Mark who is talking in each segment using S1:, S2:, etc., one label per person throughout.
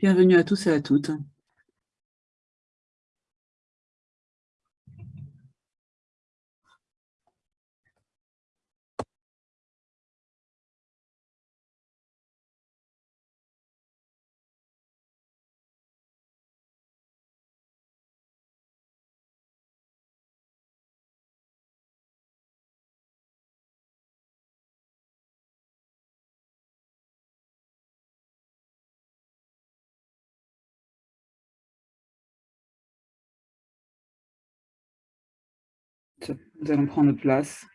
S1: Bienvenue à tous et à toutes. Nous allons prendre place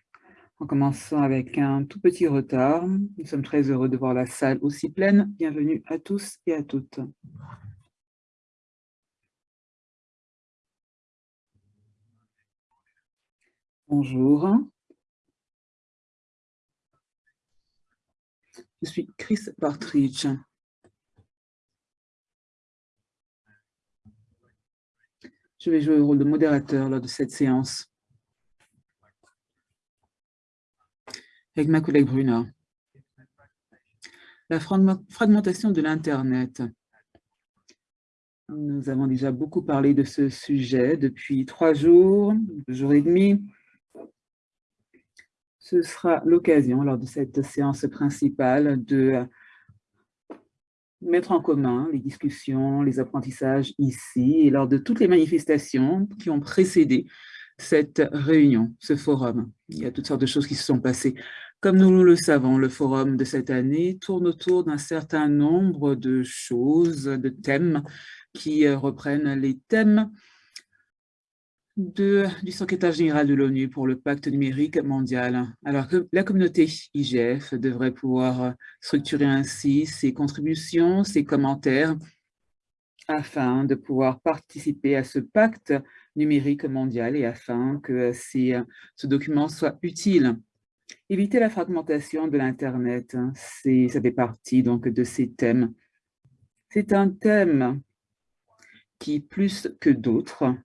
S1: en commençant avec un tout petit retard. Nous sommes très heureux de voir la salle aussi pleine. Bienvenue à tous et à toutes. Bonjour. Je suis Chris Partridge. Je vais jouer le rôle de modérateur lors de cette séance. Avec ma collègue Bruna. La fragmentation de l'Internet. Nous avons déjà beaucoup parlé de ce sujet depuis trois jours, deux jours et demi. Ce sera l'occasion, lors de cette séance principale, de mettre en commun les discussions, les apprentissages ici et lors de toutes les manifestations qui ont précédé cette réunion, ce forum. Il y a toutes sortes de choses qui se sont passées. Comme nous le savons, le forum de cette année tourne autour d'un certain nombre de choses, de thèmes qui euh, reprennent les thèmes du secrétaire général de l'ONU pour le pacte numérique mondial. Alors que la communauté IGF devrait pouvoir structurer ainsi ses contributions, ses commentaires, afin de pouvoir participer à ce pacte numérique mondial et afin que ces, ce document soit utile. Éviter la fragmentation de l'Internet, hein, ça fait partie donc de ces thèmes. C'est un thème qui, plus que d'autres,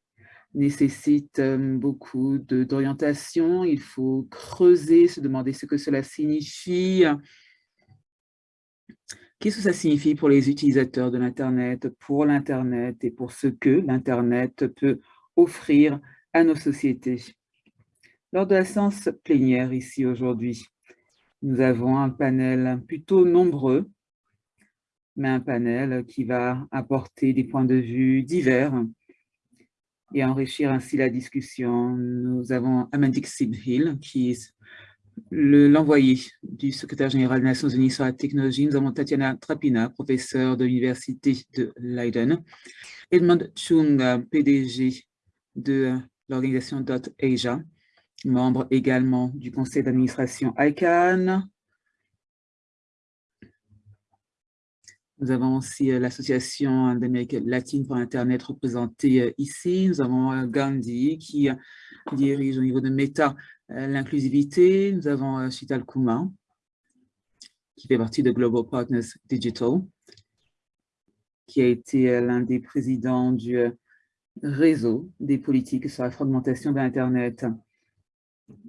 S1: nécessite beaucoup d'orientation. Il faut creuser, se demander ce que cela signifie. Qu'est-ce que ça signifie pour les utilisateurs de l'Internet, pour l'Internet et pour ce que l'Internet peut offrir à nos sociétés? Lors de la séance plénière ici aujourd'hui, nous avons un panel plutôt nombreux, mais un panel qui va apporter des points de vue divers et enrichir ainsi la discussion. Nous avons Amandik Sibhill, qui est l'envoyé du secrétaire général des Nations Unies sur la technologie. Nous avons Tatiana Trapina, professeure de l'Université de Leiden. Edmund Chung, PDG de l'organisation .asia membre également du conseil d'administration ICANN. Nous avons aussi euh, l'association d'Amérique latine pour Internet représentée euh, ici. Nous avons euh, Gandhi qui dirige au niveau de Meta l'inclusivité. Nous avons Shital Kuma qui fait partie de Global Partners Digital, qui a été l'un des présidents du réseau des politiques sur la fragmentation de l'Internet.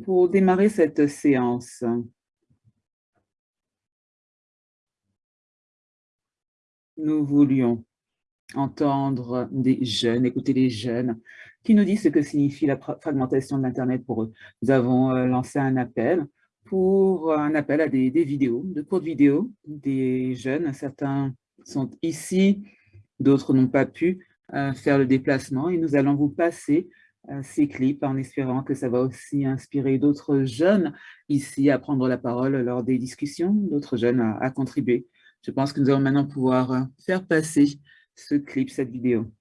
S1: Pour démarrer cette séance, nous voulions entendre des jeunes, écouter les jeunes qui nous disent ce que signifie la fragmentation de l'Internet pour eux. Nous avons euh, lancé un appel pour un appel à des, vidéos, de courtes vidéos des jeunes. Certains sont ici, d'autres n'ont pas pu euh, faire le déplacement et nous allons vous passer ces clips en espérant que ça va aussi inspirer d'autres jeunes ici à prendre la parole lors des discussions, d'autres jeunes à, contribuer. Je pense que nous allons maintenant pouvoir euh, faire passer ce clip, cette vidéo.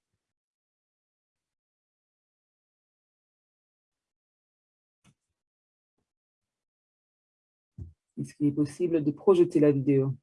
S1: Est-ce qu'il est possible de projeter la vidéo?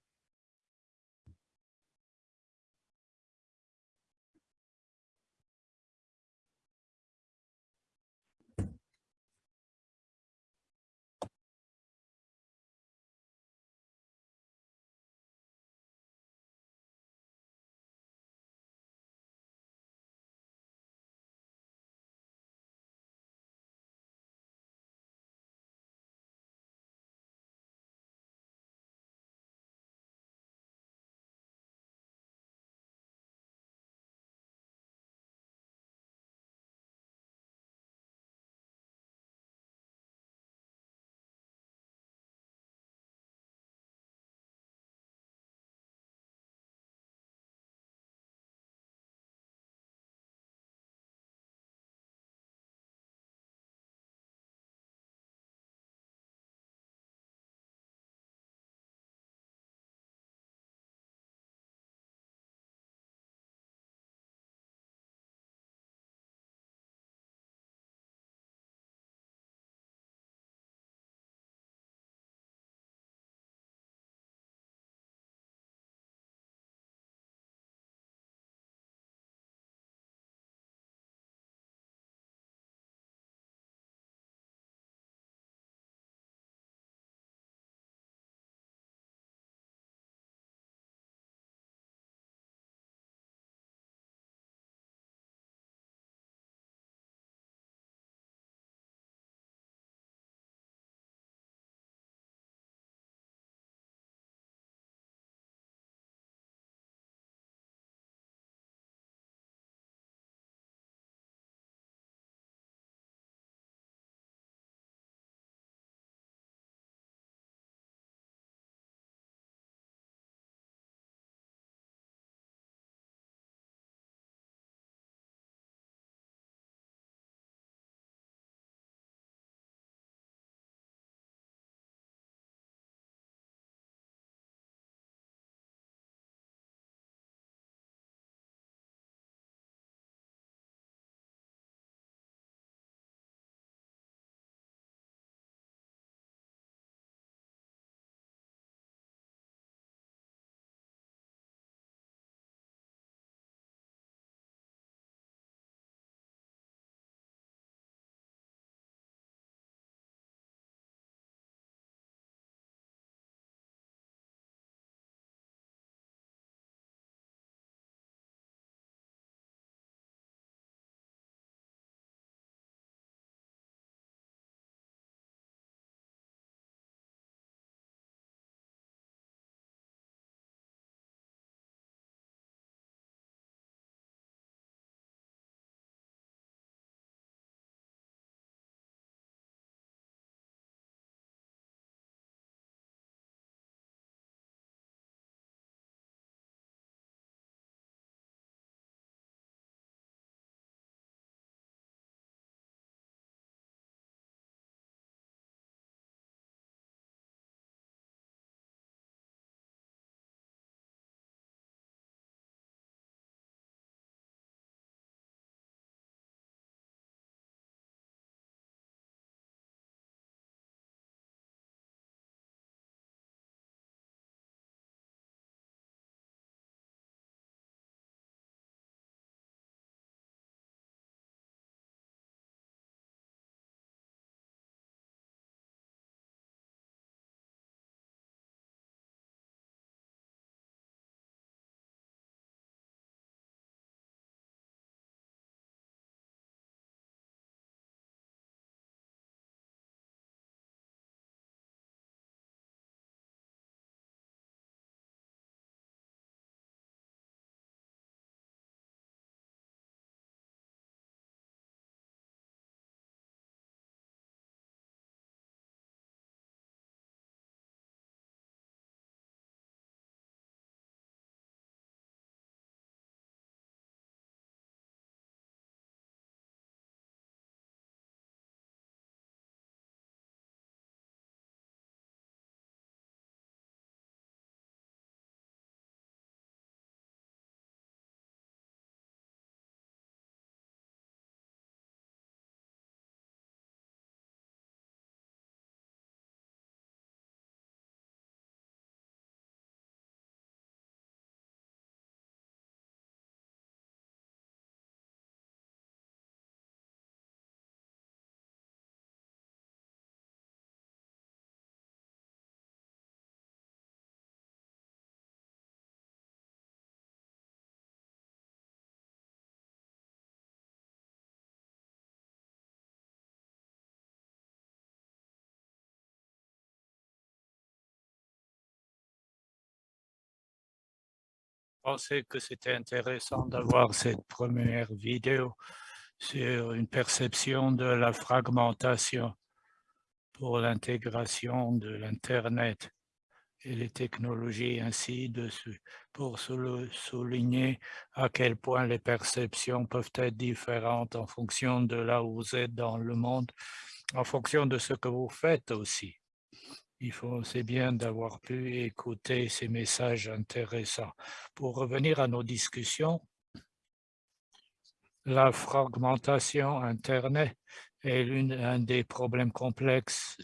S2: Pensais que c'était intéressant d'avoir cette première vidéo sur une perception de la fragmentation pour l'intégration de l'Internet et les technologies ainsi dessus, pour souligner à quel point les perceptions peuvent être différentes en fonction de là où vous êtes dans le monde, en fonction de ce que vous faites aussi. Il faut, c'est bien d'avoir pu écouter ces messages intéressants. Pour revenir à nos discussions, la fragmentation Internet est l'un des problèmes complexes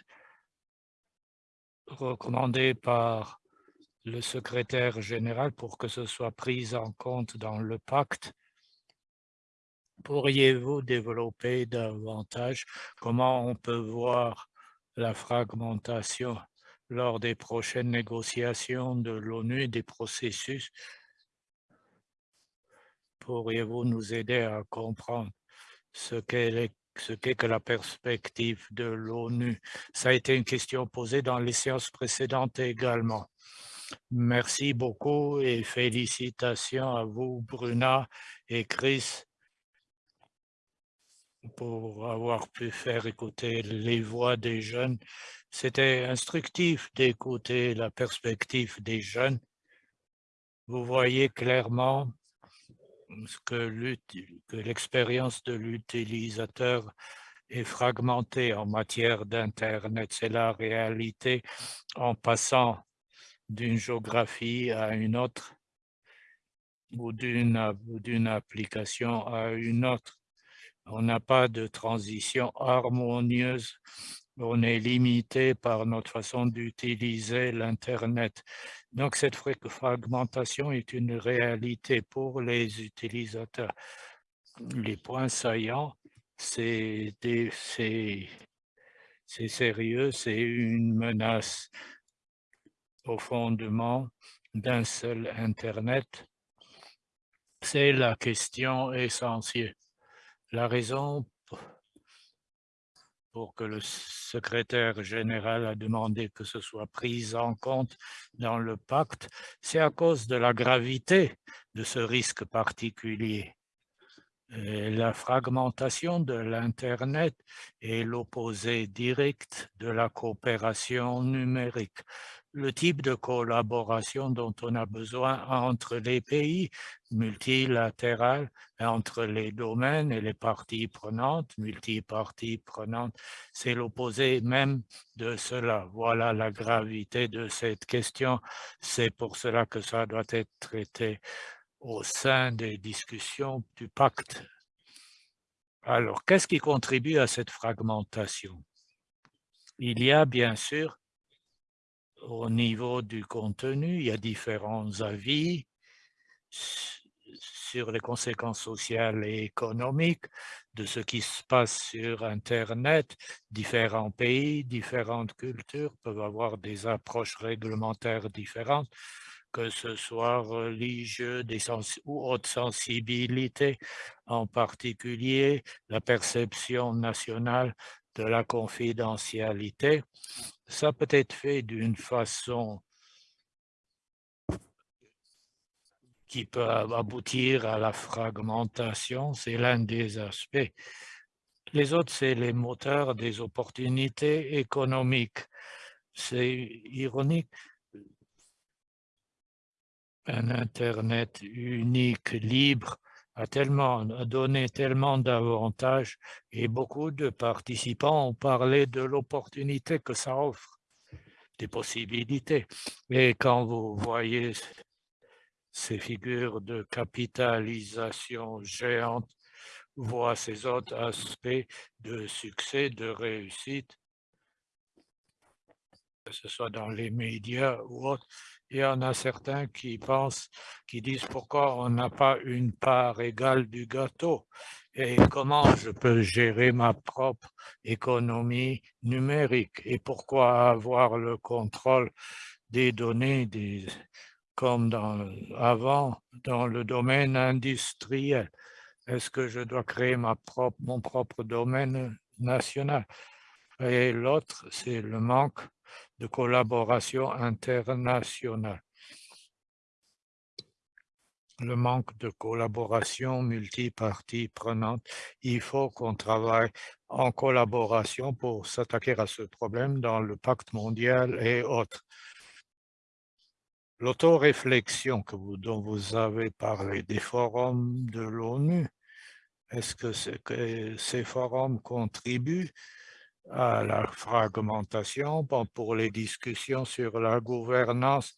S2: recommandés par le secrétaire général pour que ce soit pris en compte dans le pacte. Pourriez-vous développer davantage? Comment on peut voir la fragmentation lors des prochaines négociations de l'ONU et des processus Pourriez-vous nous aider à comprendre ce qu'est la perspective de l'ONU? Ça a été une question posée dans les séances précédentes également. Merci beaucoup et félicitations à vous, Bruna et Chris, pour avoir pu faire écouter les voix des jeunes. C'était instructif d'écouter la perspective des jeunes. Vous voyez clairement que l'expérience de l'utilisateur est fragmentée en matière d'Internet. C'est la réalité en passant d'une géographie à une autre ou d'une application à une autre. On n'a pas de transition harmonieuse. On est limité par notre façon d'utiliser l'Internet. Donc, cette fragmentation est une réalité pour les utilisateurs. Les points saillants, c'est sérieux, c'est une menace au fondement d'un seul Internet. C'est la question essentielle. La raison pour que le secrétaire général a demandé que ce soit pris en compte dans le pacte, c'est à cause de la gravité de ce risque particulier. la fragmentation de l'Internet est l'opposé direct de la coopération numérique le type de collaboration dont on a besoin entre les pays multilatérales, entre les domaines et les parties prenantes, multiparties prenantes, c'est l'opposé même de cela. Voilà la gravité de cette question. C'est pour cela que ça doit être traité au sein des discussions du pacte. Alors, qu'est-ce qui contribue à cette fragmentation? Il y a bien sûr au niveau du contenu, il y a différents avis sur les conséquences sociales et économiques de ce qui se passe sur Internet. Différents pays, différentes cultures peuvent avoir des approches réglementaires différentes, que ce soit religieux ou autre sensibilité, en particulier la perception nationale de la confidentialité ça peut être fait d'une façon qui peut aboutir à la fragmentation, c'est l'un des aspects. Les autres, c'est les moteurs des opportunités économiques. C'est ironique. Un Internet unique, libre, a tellement donné tellement d'avantages et beaucoup de participants ont parlé de l'opportunité que ça offre, des possibilités. Et quand vous voyez ces figures de capitalisation géante, voient ces autres aspects de succès, de réussite, que ce soit dans les médias ou autres, il y en a certains qui pensent, qui disent pourquoi on n'a pas une part égale du gâteau. Et comment je peux gérer ma propre économie numérique? Et pourquoi avoir le contrôle des données des, comme dans, avant dans le domaine industriel? Est-ce que je dois créer ma propre, mon propre domaine national? Et l'autre, c'est le manque de collaboration internationale. le manque de collaboration multipartie prenante. Il faut qu'on travaille en collaboration pour s'attaquer à ce problème dans le pacte mondial et autres. L'autoréflexion dont vous avez parlé, des forums de l'ONU, est-ce que, que, ces forums contribuent à la fragmentation pour les discussions sur la gouvernance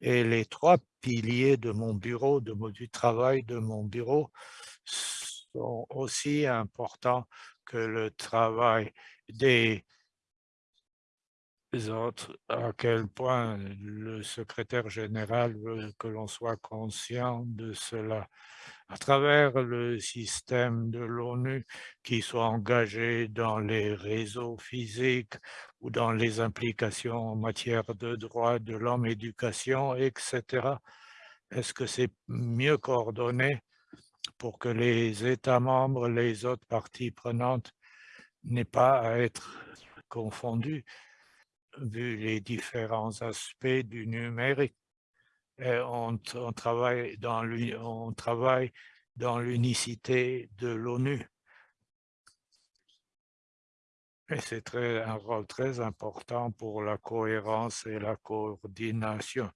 S2: et les trois piliers de mon bureau, de, du travail de mon bureau, sont aussi importants que le travail des autres, à quel point le secrétaire général veut que l'on soit conscient de cela à travers le système de l'ONU qui soit engagé dans les réseaux physiques ou dans les implications en matière de droits de l'homme, éducation, etc. Est-ce que c'est mieux coordonné pour que les États membres, les autres parties prenantes n'aient pas à être confondus vu les différents aspects du numérique? on, on, travaille dans on travaille dans l'unicité de l'ONU. Et c'est un rôle très important pour la cohérence et la coordination.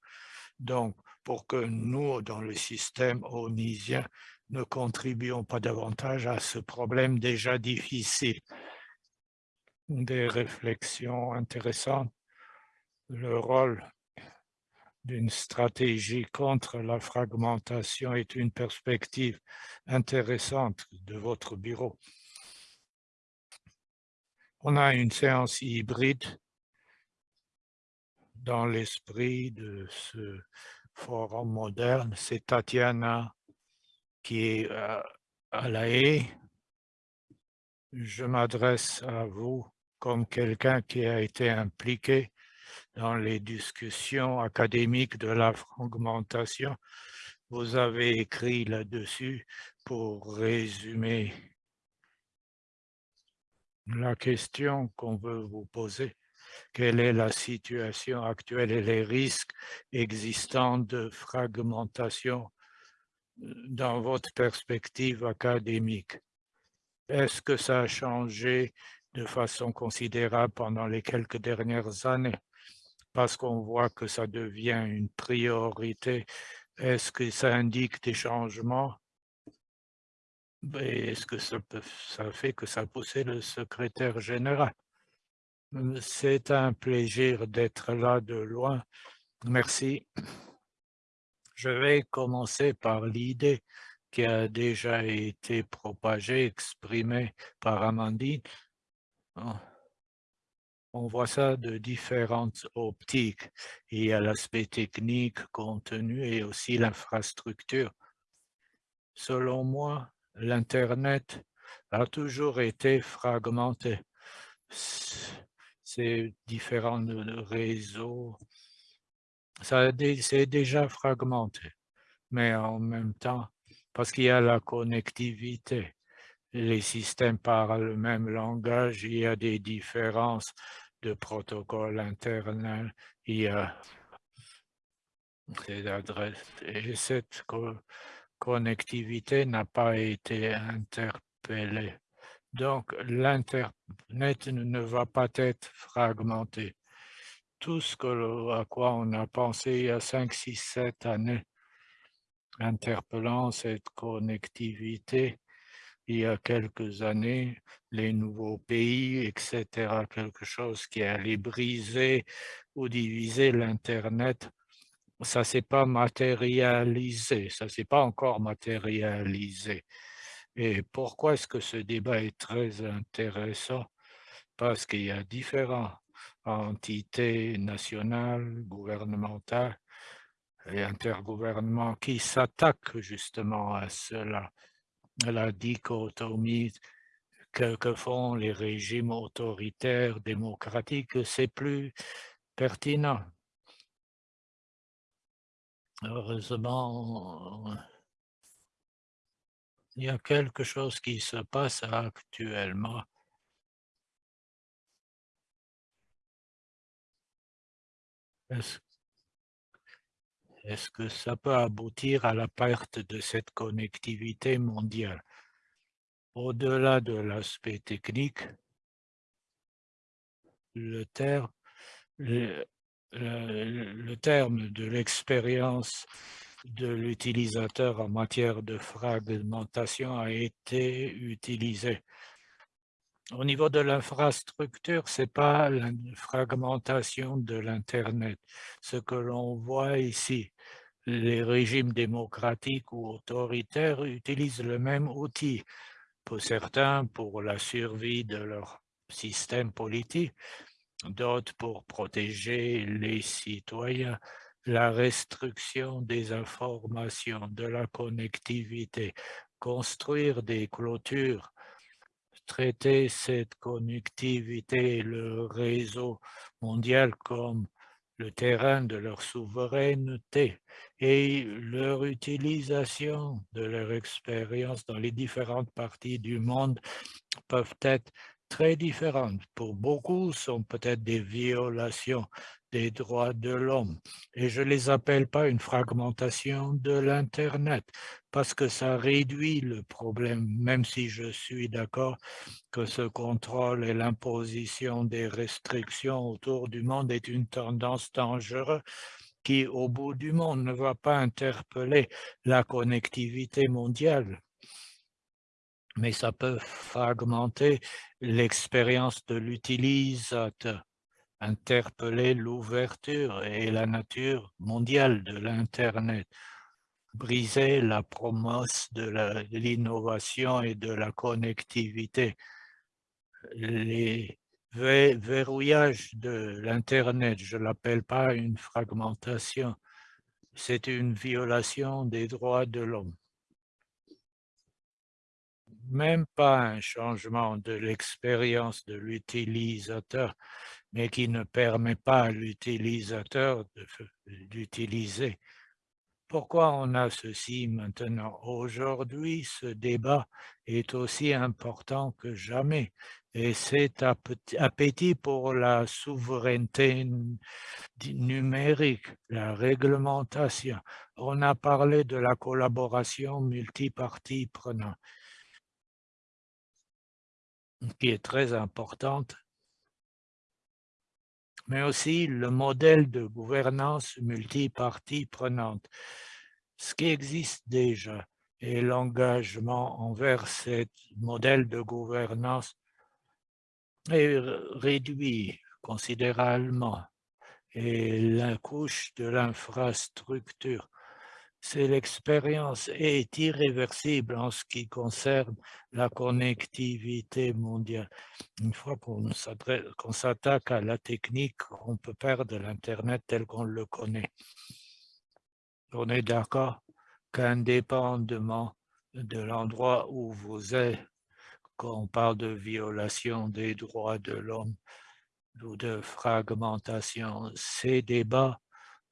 S2: Donc, pour que nous, dans le système onusien, ne contribuions pas davantage à ce problème déjà difficile. Des réflexions intéressantes. Le rôle d'une stratégie contre la fragmentation est une perspective intéressante de votre bureau. On a une séance hybride dans l'esprit de ce forum moderne. C'est Tatiana qui est euh, à la haie. Je m'adresse à vous comme quelqu'un qui a été impliqué dans les discussions académiques de la fragmentation. Vous avez écrit là-dessus pour résumer la question qu'on veut vous poser. Quelle est la situation actuelle et les risques existants de fragmentation euh, dans votre perspective académique? Est-ce que ça a changé de façon considérable pendant les quelques dernières années? parce qu'on voit que ça devient une priorité. Est-ce que ça indique des changements? Est-ce que ça, fait que ça poussait le secrétaire général? C'est un plaisir d'être là de loin. Merci. Je vais commencer par l'idée qui a déjà été propagée, exprimée par Amandine. Oh on voit ça de différentes optiques. Il y a l'aspect technique, contenu et aussi l'infrastructure. Selon moi, l'Internet a toujours été fragmenté. Ces différents réseaux, c'est déjà fragmenté. Mais en même temps, parce qu'il y a la connectivité, les systèmes parlent le même langage, il y a des différences de protocole interne, il y a ces adresses et cette connectivité n'a pas été interpellée. Donc, l'Internet ne va pas être fragmenté. Tout ce à quoi on a pensé il y a 5, 6, 7 années, interpellant cette connectivité, il y a quelques années, les nouveaux pays, etc., quelque chose qui allait briser ou diviser l'Internet, ça ne s'est pas matérialisé, ça ne s'est pas encore matérialisé. Et pourquoi est-ce que ce débat est très intéressant? Parce qu'il y a différentes entités nationales, gouvernementales et intergouvernements qui s'attaquent justement à cela la dichotomie que, que, font les régimes autoritaires démocratiques, c'est plus pertinent. Heureusement, il y a quelque chose qui se passe actuellement. est-ce que ça peut aboutir à la perte de cette connectivité mondiale? Au-delà de l'aspect technique, le terme de l'expérience de l'utilisateur en matière de fragmentation a été utilisé. Au niveau de l'infrastructure, ce n'est pas la fragmentation de l'Internet. Ce que l'on voit ici, les régimes démocratiques ou autoritaires utilisent le même outil. Pour certains, pour la survie de leur système politique, d'autres pour protéger les citoyens, la restriction des informations, de la connectivité, construire des clôtures, traiter cette connectivité, le réseau mondial comme le terrain de leur souveraineté et leur utilisation de leur expérience dans les différentes parties du monde peuvent être très différentes. Pour beaucoup, sont peut-être des violations des droits de l'homme. Et je ne les appelle pas une fragmentation de l'Internet, parce que ça réduit le problème, même si je suis d'accord que ce contrôle et l'imposition des restrictions autour du monde est une tendance dangereuse qui, au bout du monde, ne va pas interpeller la connectivité mondiale mais ça peut fragmenter l'expérience de l'utilisateur, interpeller l'ouverture et la nature mondiale de l'Internet, briser la promesse de l'innovation et de la connectivité, les verrouillages de l'Internet, je ne l'appelle pas une fragmentation, c'est une violation des droits de l'homme même pas un changement de l'expérience de l'utilisateur, mais qui ne permet pas à l'utilisateur d'utiliser. Pourquoi on a ceci maintenant? Aujourd'hui, ce débat est aussi important que jamais et cet appétit pour la souveraineté numérique, la réglementation. On a parlé de la collaboration multipartie prenant qui est très importante, mais aussi le modèle de gouvernance multipartie prenante, ce qui existe déjà et l'engagement envers ce modèle de gouvernance est réduit considérablement et la couche de l'infrastructure c'est l'expérience est irréversible en ce qui concerne la connectivité mondiale. Une fois qu'on s'attaque à la technique, on peut perdre l'Internet tel qu'on le connaît. On est d'accord qu'indépendamment de l'endroit où vous êtes, quand on parle de violation des droits de l'homme ou de fragmentation, ces débats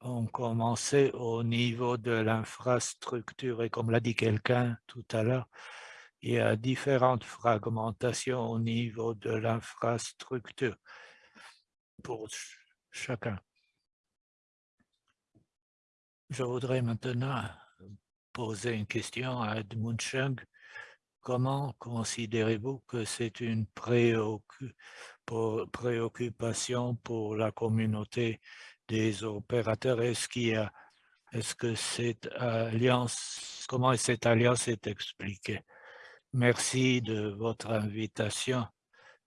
S2: ont commencé au niveau de l'infrastructure et comme l'a dit quelqu'un tout à l'heure, il y a différentes fragmentations au niveau de l'infrastructure pour chacun. Je voudrais maintenant poser une question à Edmund Chung. Comment considérez-vous que c'est une préoccupation pour la communauté des opérateurs. Est-ce qu'il est-ce que cette alliance, comment cette alliance est expliquée? Merci de votre invitation.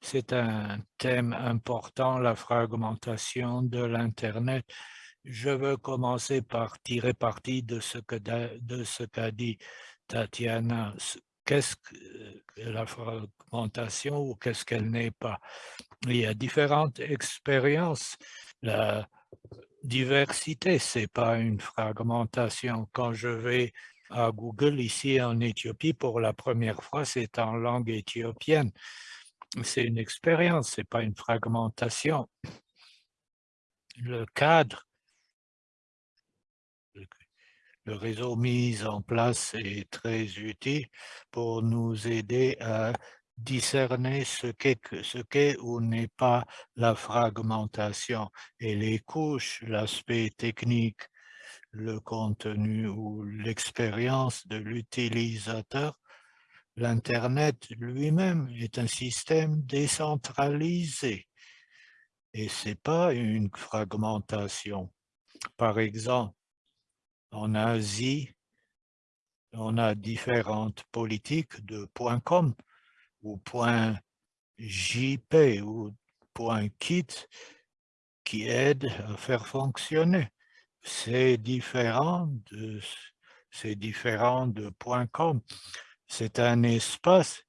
S2: C'est un thème important, la fragmentation de l'Internet. Je veux commencer par tirer parti de ce qu'a dit Tatiana. Qu'est-ce que la fragmentation ou qu'est-ce qu'elle n'est pas? Il y a différentes expériences. Diversité, c'est pas une fragmentation. Quand je vais à Google ici en Éthiopie pour la première fois, c'est en langue éthiopienne. C'est une expérience, c'est pas une fragmentation. Le cadre, le réseau mis en place est très utile pour nous aider à discerner ce qu'est ou n'est pas la fragmentation et les couches, l'aspect technique, le contenu ou l'expérience de l'utilisateur, l'Internet lui-même est un système décentralisé et ce n'est pas une fragmentation. Par exemple, en Asie, on a différentes politiques de .com ou .jp ou .kit qui aident à faire fonctionner. C'est différent de c'est différent de .com. C'est un espace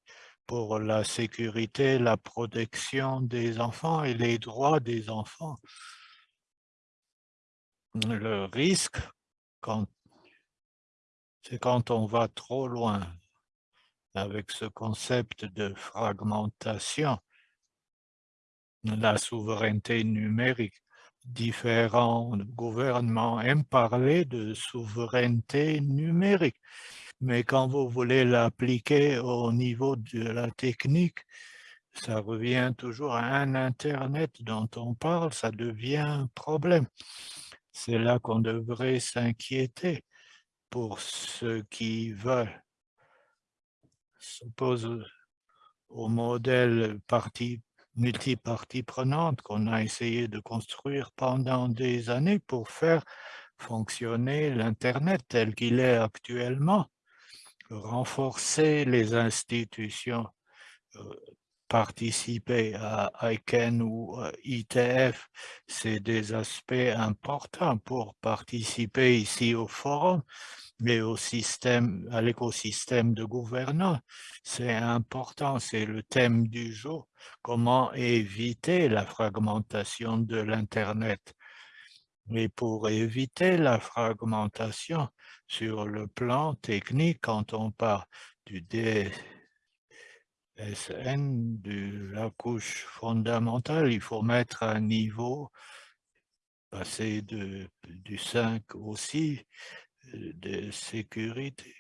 S2: pour la sécurité, la protection des enfants et les droits des enfants. Le risque, c'est quand on va trop loin avec ce concept de fragmentation, la souveraineté numérique. Différents gouvernements aiment parler de souveraineté numérique, mais quand vous voulez l'appliquer au niveau de la technique, ça revient toujours à un Internet dont on parle, ça devient un problème. C'est là qu'on devrait s'inquiéter pour ceux qui veulent s'opposer au modèle parti multipartie prenante qu'on a essayé de construire pendant des années pour faire fonctionner l'Internet tel qu'il est actuellement, renforcer les institutions, euh, participer à ICANN ou ITF, c'est des aspects importants pour participer ici au forum, mais au système, à l'écosystème de gouvernance. C'est important, c'est le thème du jour. Comment éviter la fragmentation de l'Internet? Mais pour éviter la fragmentation sur le plan technique, quand on parle du DSN, de la couche fondamentale, il faut mettre un niveau, passer de, du 5 aussi, de sécurité,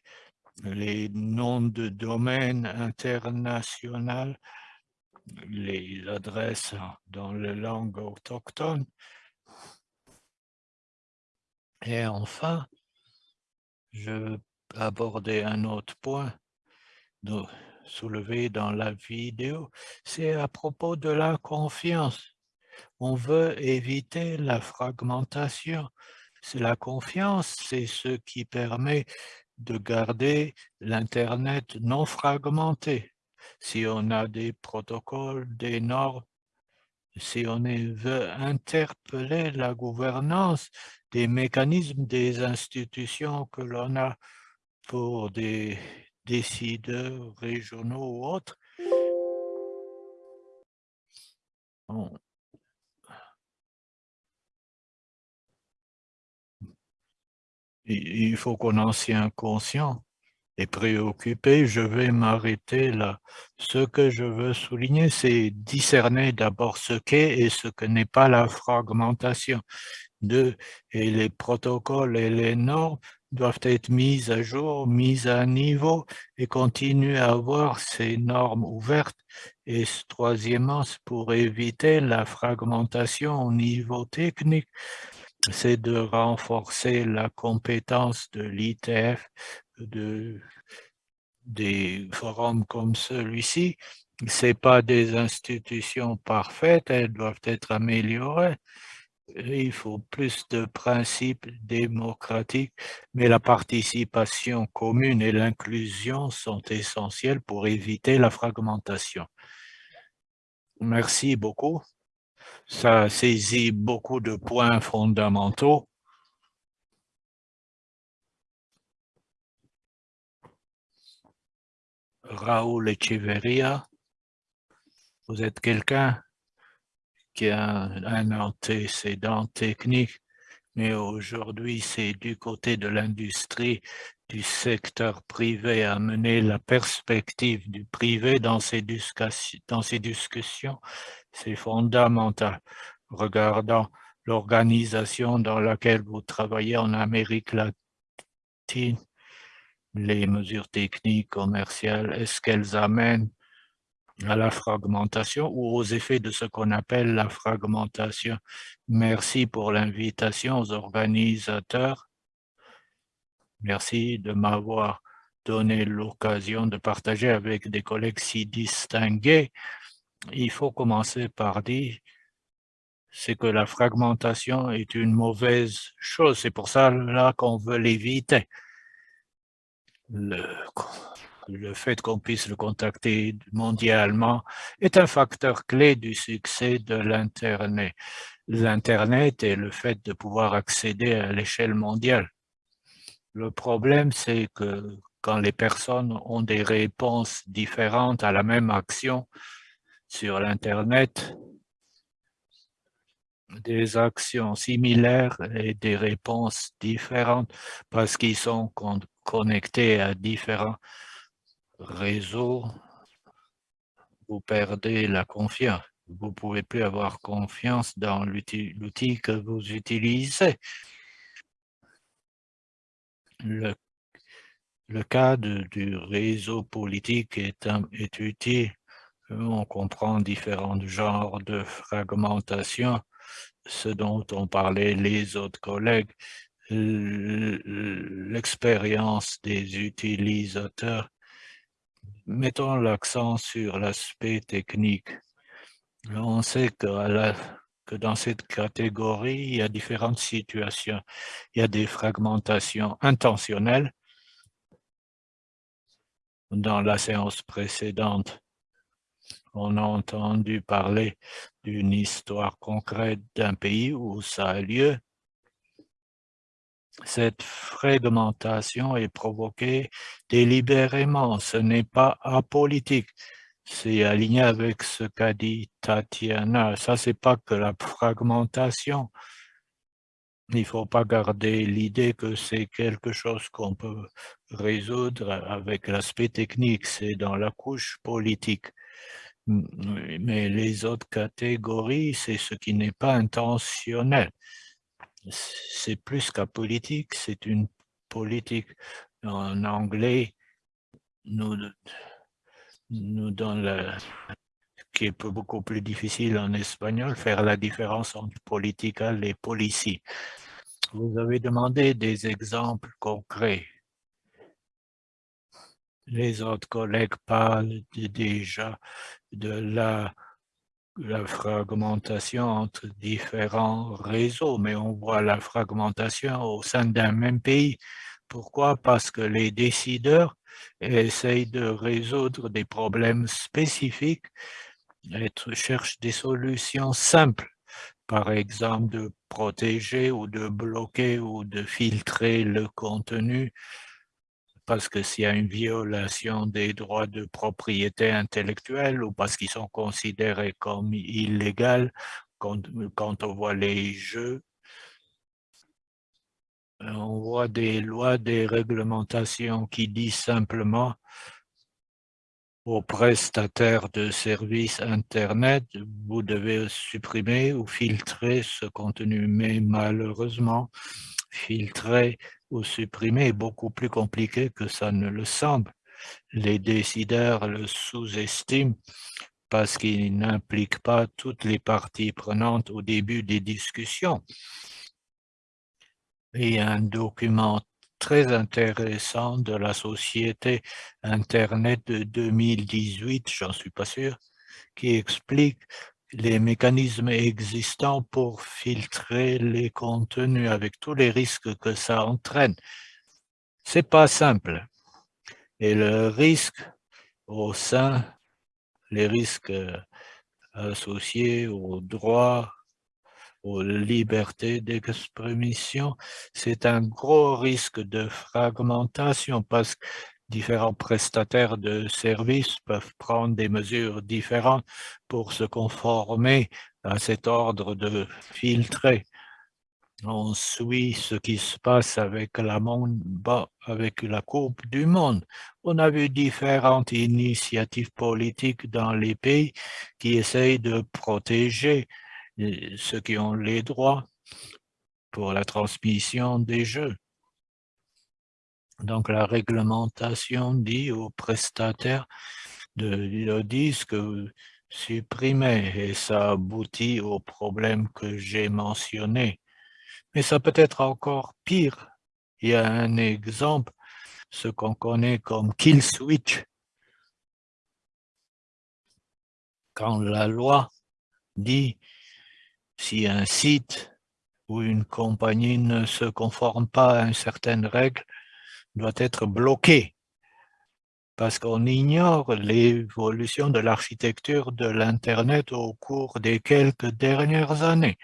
S2: les noms de domaine international, les adresses dans les langues autochtones. Et enfin, je aborder un autre point soulevé dans la vidéo, c'est à propos de la confiance. On veut éviter la fragmentation c'est la confiance, c'est ce qui permet de garder l'Internet non fragmenté. Si on a des protocoles, des normes, si on veut interpeller la gouvernance des mécanismes des institutions que l'on a pour des décideurs régionaux ou autres, il faut qu'on en soit conscient et préoccupé. Je vais m'arrêter là. Ce que je veux souligner, c'est discerner d'abord ce qu'est et ce que n'est pas la fragmentation. Deux, et les protocoles et les normes doivent être mis à jour, mis à niveau et continuer à avoir ces normes ouvertes. Et troisièmement, pour éviter la fragmentation au niveau technique c'est de renforcer la compétence de l'ITF, de, des forums comme celui-ci. Ce pas des institutions parfaites, elles doivent être améliorées. Il faut plus de principes démocratiques, mais la participation commune et l'inclusion sont essentielles pour éviter la fragmentation. Merci beaucoup ça saisit beaucoup de points fondamentaux. Raoul Echeverria, vous êtes quelqu'un? Qui a un antécédent technique, mais aujourd'hui c'est du côté de l'industrie, du secteur privé à mener la perspective du privé dans ces, dans ces discussions c'est fondamental. Regardant l'organisation dans laquelle vous travaillez en Amérique latine, les mesures techniques, commerciales, est-ce qu'elles amènent à la fragmentation ou aux effets de ce qu'on appelle la fragmentation. Merci pour l'invitation aux organisateurs Merci de m'avoir donné l'occasion de partager avec des collègues si distingués. Il faut commencer par dire c'est que la fragmentation est une mauvaise chose. C'est pour ça là qu'on veut l'éviter. Le, le fait qu'on puisse le contacter mondialement est un facteur clé du succès de l'Internet. L'Internet est le fait de pouvoir accéder à l'échelle mondiale. Le problème, c'est que quand les personnes ont des réponses différentes à la même action sur l'Internet, des actions similaires et des réponses différentes parce qu'ils sont connectés à différents réseaux, vous perdez la confiance. Vous ne pouvez plus avoir confiance dans l'outil que vous utilisez. Le, le cas du réseau politique est, est utile. On comprend différents genres de fragmentation, ce dont ont parlé les autres collègues, l'expérience des utilisateurs. Mettons l'accent sur l'aspect technique. On sait que, dans cette catégorie, il y a différentes situations. Il y a des fragmentations intentionnelles. Dans la séance précédente, on a entendu parler d'une histoire concrète d'un pays où ça a lieu. Cette fragmentation est provoquée délibérément, ce n'est pas apolitique c'est aligné avec ce qu'a dit Tatiana. Ça, c'est pas que la fragmentation. Il ne faut pas garder l'idée que c'est quelque chose qu'on peut résoudre avec l'aspect technique. C'est dans la couche politique. Mais les autres catégories, c'est ce qui n'est pas intentionnel. C'est plus qu'à politique, c'est une politique. En anglais, nous nous donne le, qui est beaucoup plus difficile en espagnol, faire la différence entre political et policy. Vous avez demandé des exemples concrets. Les autres collègues parlent déjà de la, la fragmentation entre différents réseaux, mais on voit la fragmentation au sein d'un même pays. Pourquoi? Parce que les décideurs essayent de résoudre des problèmes spécifiques et cherchent des solutions simples. Par exemple, de protéger ou de bloquer ou de filtrer le contenu parce que s'il y a une violation des droits de propriété intellectuelle ou parce qu'ils sont considérés comme illégaux quand, quand on voit les jeux euh, on voit des lois, des réglementations qui disent simplement aux prestataires de services Internet, vous devez supprimer ou filtrer ce contenu. Mais malheureusement, filtrer ou supprimer est beaucoup plus compliqué que ça ne le semble. Les décideurs le sous-estiment parce qu'il n'implique pas toutes les parties prenantes au début des discussions. Il y a un document très intéressant de la société Internet de 2018, j'en suis pas sûr, qui explique les mécanismes existants pour filtrer les contenus avec tous les risques que ça entraîne. C'est pas simple. Et le risque au sein, les risques associés aux droits aux libertés d'expression, c'est un gros risque de fragmentation parce que différents prestataires de services peuvent prendre des mesures différentes pour se conformer à cet ordre de filtrer. On suit ce qui se passe avec la, monde, avec la Coupe du Monde. On a vu différentes initiatives politiques dans les pays qui essayent de protéger ceux qui ont les droits pour la transmission des jeux. Donc, la réglementation dit aux prestataires de le disque supprimer et ça aboutit au problème que j'ai mentionné. Mais ça peut être encore pire. Il y a un exemple, ce qu'on connaît comme kill switch. Quand la loi dit si un site ou une compagnie ne se conforme pas à une certaine règle, doit être bloqué parce qu'on ignore l'évolution de l'architecture de l'Internet au cours des quelques dernières années.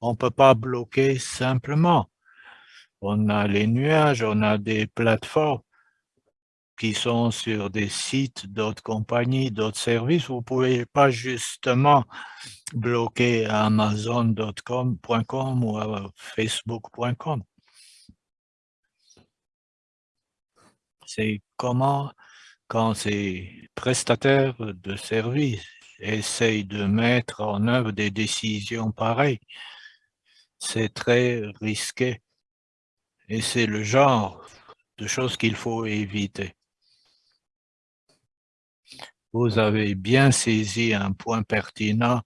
S2: On ne peut pas bloquer simplement. On a les nuages, on a des plateformes qui sont sur des sites d'autres compagnies, d'autres services. Vous ne pouvez pas justement bloquer Amazon.com ou euh, Facebook.com. C'est comment quand ces prestataires de services essayent de mettre en œuvre des décisions pareilles, c'est très risqué. Et c'est le genre de choses qu'il faut éviter. Vous avez bien saisi un point pertinent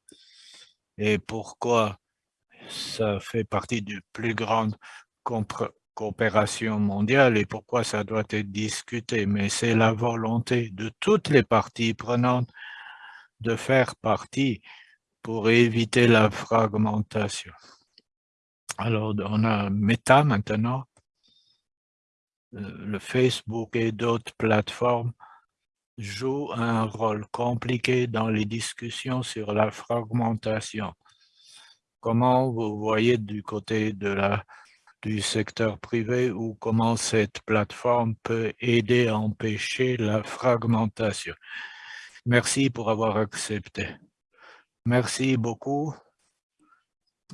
S2: et pourquoi ça fait partie du plus grande coopération mondiale et pourquoi ça doit être discuté, mais c'est la volonté de toutes les parties prenantes de faire partie pour éviter la fragmentation. Alors, on a Meta maintenant, euh, le Facebook et d'autres plateformes jouent un rôle compliqué dans les discussions sur la fragmentation. Comment vous voyez du côté de la du secteur privé ou comment cette plateforme peut aider à empêcher la fragmentation. Merci pour avoir accepté. Merci beaucoup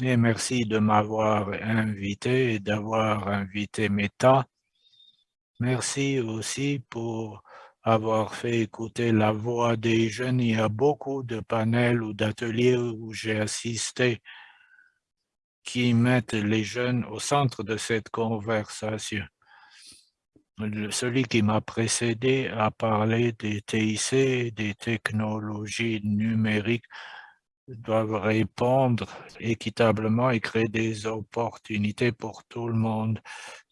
S2: et merci de m'avoir invité et d'avoir invité Meta. Merci aussi pour avoir fait écouter la voix des jeunes. Il y a beaucoup de panels ou d'ateliers où j'ai assisté qui mettent les jeunes au centre de cette conversation. celui qui m'a précédé a parlé des TIC, des technologies numériques doivent répondre équitablement et créer des opportunités pour tout le monde.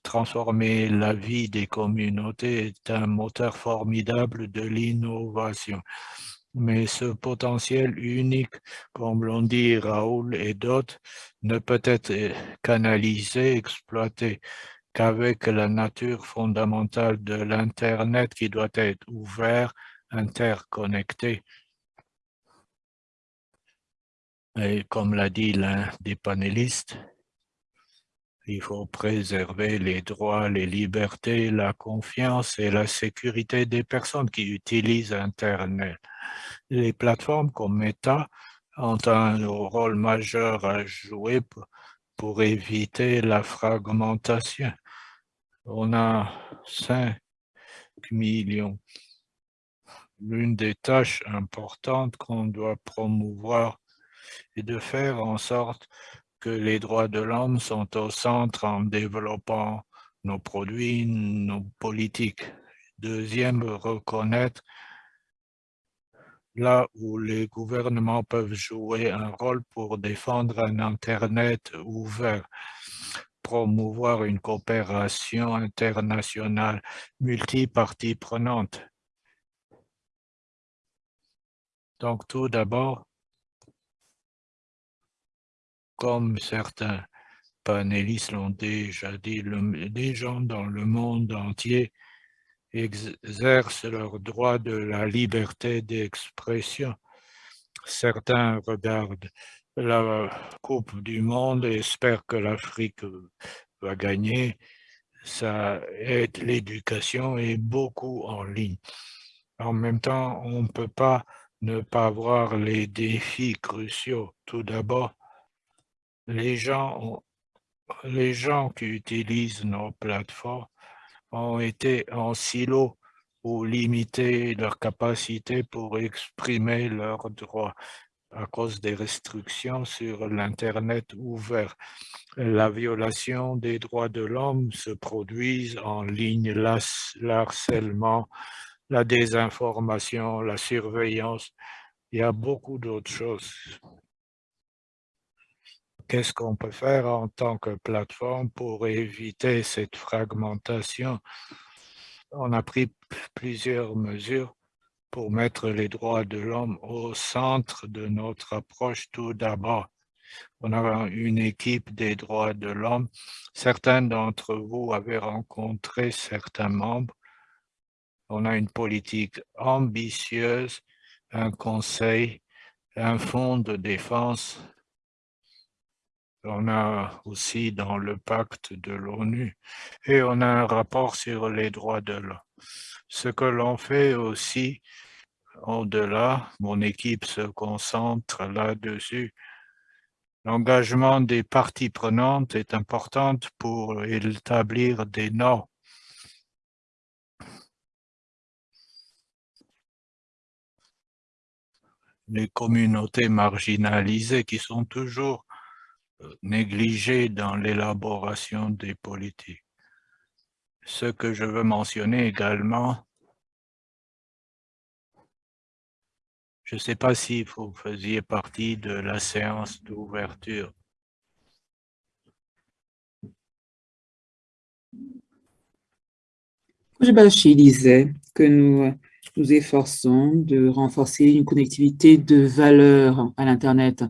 S2: Transformer la vie des communautés est un moteur formidable de l'innovation mais ce potentiel unique, comme l'ont dit Raoul et d'autres, ne peut être canalisé, exploité qu'avec la nature fondamentale de l'Internet qui doit être ouvert, interconnecté. Et comme l'a dit l'un des panélistes, il faut préserver les droits, les libertés, la confiance et la sécurité des personnes qui utilisent Internet. Les plateformes comme Meta ont un rôle majeur à jouer pour éviter la fragmentation. On a 5 millions. L'une des tâches importantes qu'on doit promouvoir est de faire en sorte que les droits de l'homme sont au centre en développant nos produits, nos politiques. Deuxième, reconnaître là où les gouvernements peuvent jouer un rôle pour défendre un Internet ouvert, promouvoir une coopération internationale multipartie prenante. Donc tout d'abord, comme certains panélistes l'ont déjà dit, les gens dans le monde entier exercent leur droit de la liberté d'expression. Certains regardent la Coupe du Monde et espèrent que l'Afrique va gagner. Ça aide l'éducation et beaucoup en ligne. En même temps, on ne peut pas ne pas voir les défis cruciaux. Tout d'abord, les gens, les gens qui utilisent nos plateformes ont été en silo ou limité leur capacité pour exprimer leurs droits à cause des restrictions sur l'Internet ouvert. La violation des droits de l'homme se produit en ligne, l'harcèlement, la désinformation, la surveillance. Il y a beaucoup d'autres choses qu'est-ce qu'on peut faire en tant que plateforme pour éviter cette fragmentation? On a pris plusieurs mesures pour mettre les droits de l'homme au centre de notre approche tout d'abord. On a une équipe des droits de l'homme. Certains d'entre vous avaient rencontré certains membres. On a une politique ambitieuse, un conseil, un fonds de défense. On a aussi dans le pacte de l'ONU et on a un rapport sur les droits de l'homme. Ce que l'on fait aussi, au-delà, mon équipe se concentre là-dessus, L'engagement des parties prenantes est important pour établir des normes. Les communautés marginalisées qui sont toujours négligées dans l'élaboration des politiques. Ce que je veux mentionner également, Je ne sais pas si vous faisiez partie de la séance d'ouverture.
S1: Bachi disait que nous nous efforçons de renforcer une connectivité de valeur à l'Internet.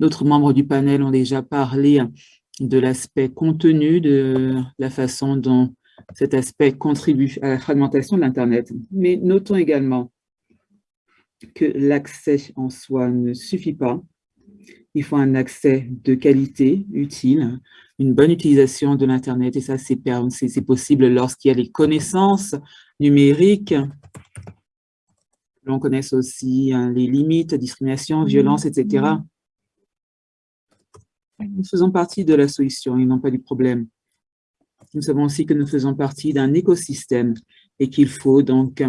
S1: D'autres membres du panel ont déjà parlé de l'aspect contenu, de la façon dont cet aspect contribue à la fragmentation de l'Internet. Mais notons également que l'accès en soi ne suffit pas. Il faut un accès de qualité, utile, une bonne utilisation de l'Internet, et ça, c'est possible lorsqu'il y a les connaissances numériques. L'on connaisse aussi hein, les limites, discrimination, violence, etc. Nous faisons partie de la solution et non pas du problème. Nous savons aussi que nous faisons partie d'un écosystème et qu'il faut donc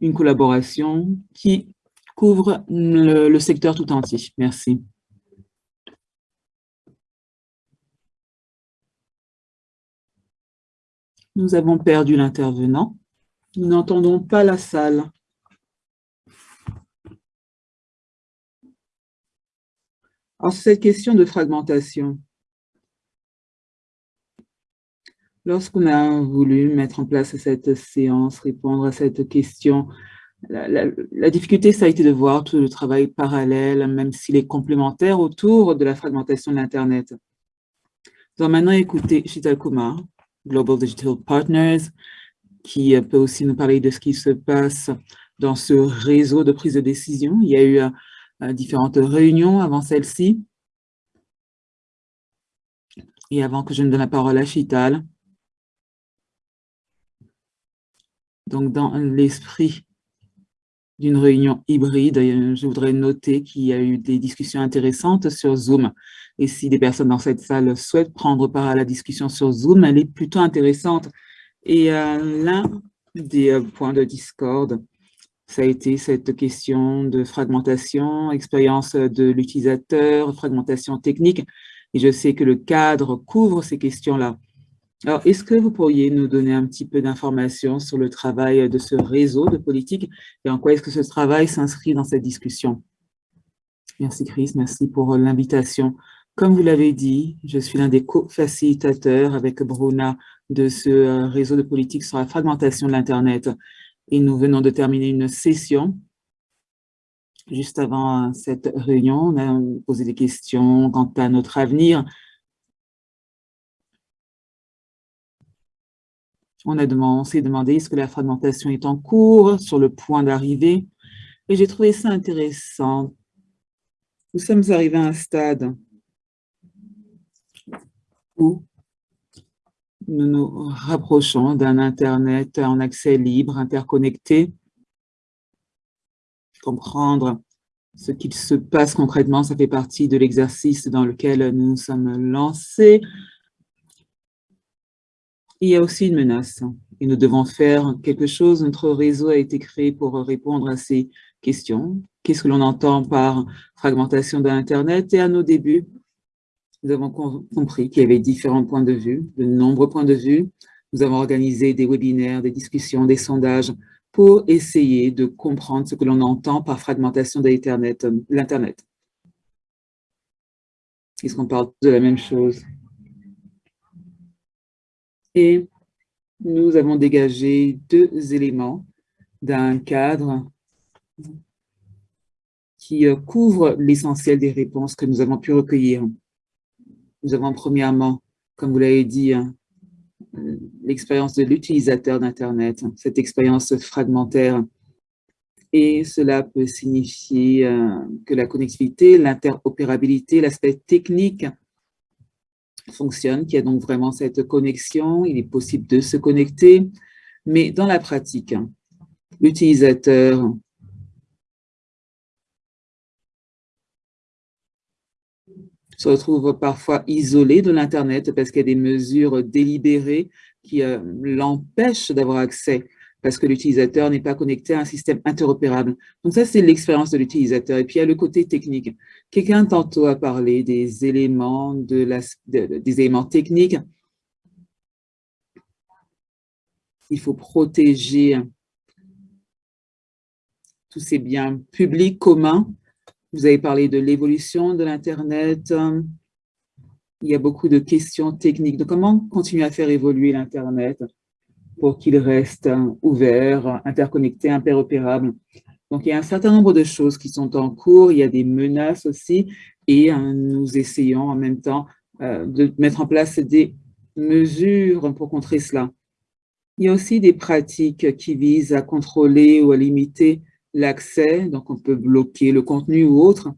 S1: une collaboration qui couvre le, secteur tout entier. Merci. Nous avons perdu l'intervenant. Nous n'entendons pas la salle. Alors, cette question de fragmentation, Lorsqu'on a voulu mettre en place cette séance, répondre à cette question, la, difficulté, ça a été de voir tout le travail parallèle, même s'il est complémentaire, autour de la fragmentation de l'Internet. Nous allons maintenant écouter Shital Kumar, Global Digital Partners, qui peut aussi nous parler de ce qui se passe dans ce réseau de prise de décision. Il y a eu euh, différentes réunions avant celle-ci. Et avant que je ne donne la parole à Chital, Donc, dans l'esprit d'une réunion hybride, je voudrais noter qu'il y a eu des discussions intéressantes sur Zoom. Et si des personnes dans cette salle souhaitent prendre part à la discussion sur Zoom, elle est plutôt intéressante. Et euh, l'un des euh, points de discorde, ça a été cette question de fragmentation, expérience de l'utilisateur, fragmentation technique. Et je sais que le cadre couvre ces questions-là. Alors, est-ce que vous pourriez nous donner un petit peu d'informations sur le travail de ce réseau de politique et en quoi est-ce que ce travail s'inscrit dans cette discussion? Merci Chris, merci pour l'invitation. Comme vous l'avez dit, je suis l'un des co-facilitateurs avec Bruna de ce euh, réseau de politique sur la fragmentation de l'Internet. Et nous venons de terminer une session. Juste avant cette réunion, on a posé des questions quant à notre avenir, On, on s'est demandé est-ce que la fragmentation est en cours, sur le point d'arriver? Et j'ai trouvé ça intéressant. Nous sommes arrivés à un stade où nous nous rapprochons d'un Internet en accès libre, interconnecté. Comprendre ce qu'il se passe concrètement, ça fait partie de l'exercice dans lequel nous nous sommes lancés il y a aussi une menace et nous devons faire quelque chose. Notre réseau a été créé pour répondre à ces questions. Qu'est-ce que l'on entend par fragmentation de l'Internet Et à nos débuts, nous avons compris qu'il y avait différents points de vue, de nombreux points de vue. Nous avons organisé des webinaires, des discussions, des sondages pour essayer de comprendre ce que l'on entend par fragmentation de l'Internet. Est-ce qu'on parle de la même chose? Et nous avons dégagé deux éléments d'un cadre qui euh, couvre l'essentiel des réponses que nous avons pu recueillir. Nous avons premièrement, comme vous l'avez dit, hein, l'expérience de l'utilisateur d'Internet, cette expérience fragmentaire. Et cela peut signifier euh, que la connectivité, l'interopérabilité, l'aspect technique fonctionne, qu'il y a donc vraiment cette connexion, il est possible de se connecter, mais dans la pratique, l'utilisateur se retrouve parfois isolé de l'Internet parce qu'il y a des mesures délibérées qui euh, l'empêchent d'avoir accès parce que l'utilisateur n'est pas connecté à un système interopérable. Donc ça, c'est l'expérience de l'utilisateur. Et puis, il y a le côté technique. Quelqu'un tantôt a parlé des éléments, de la, des éléments techniques. Il faut protéger tous ces biens publics communs vous avez parlé de l'évolution de l'Internet. Il y a beaucoup de questions techniques de comment continuer à faire évoluer l'Internet pour qu'il reste ouvert, interconnecté, interopérable? Donc, il y a un certain nombre de choses qui sont en cours. Il y a des menaces aussi et hein, nous essayons en même temps euh, de mettre en place des mesures pour contrer cela. Il y a aussi des pratiques qui visent à contrôler ou à limiter l'accès, donc on peut bloquer le contenu ou autre.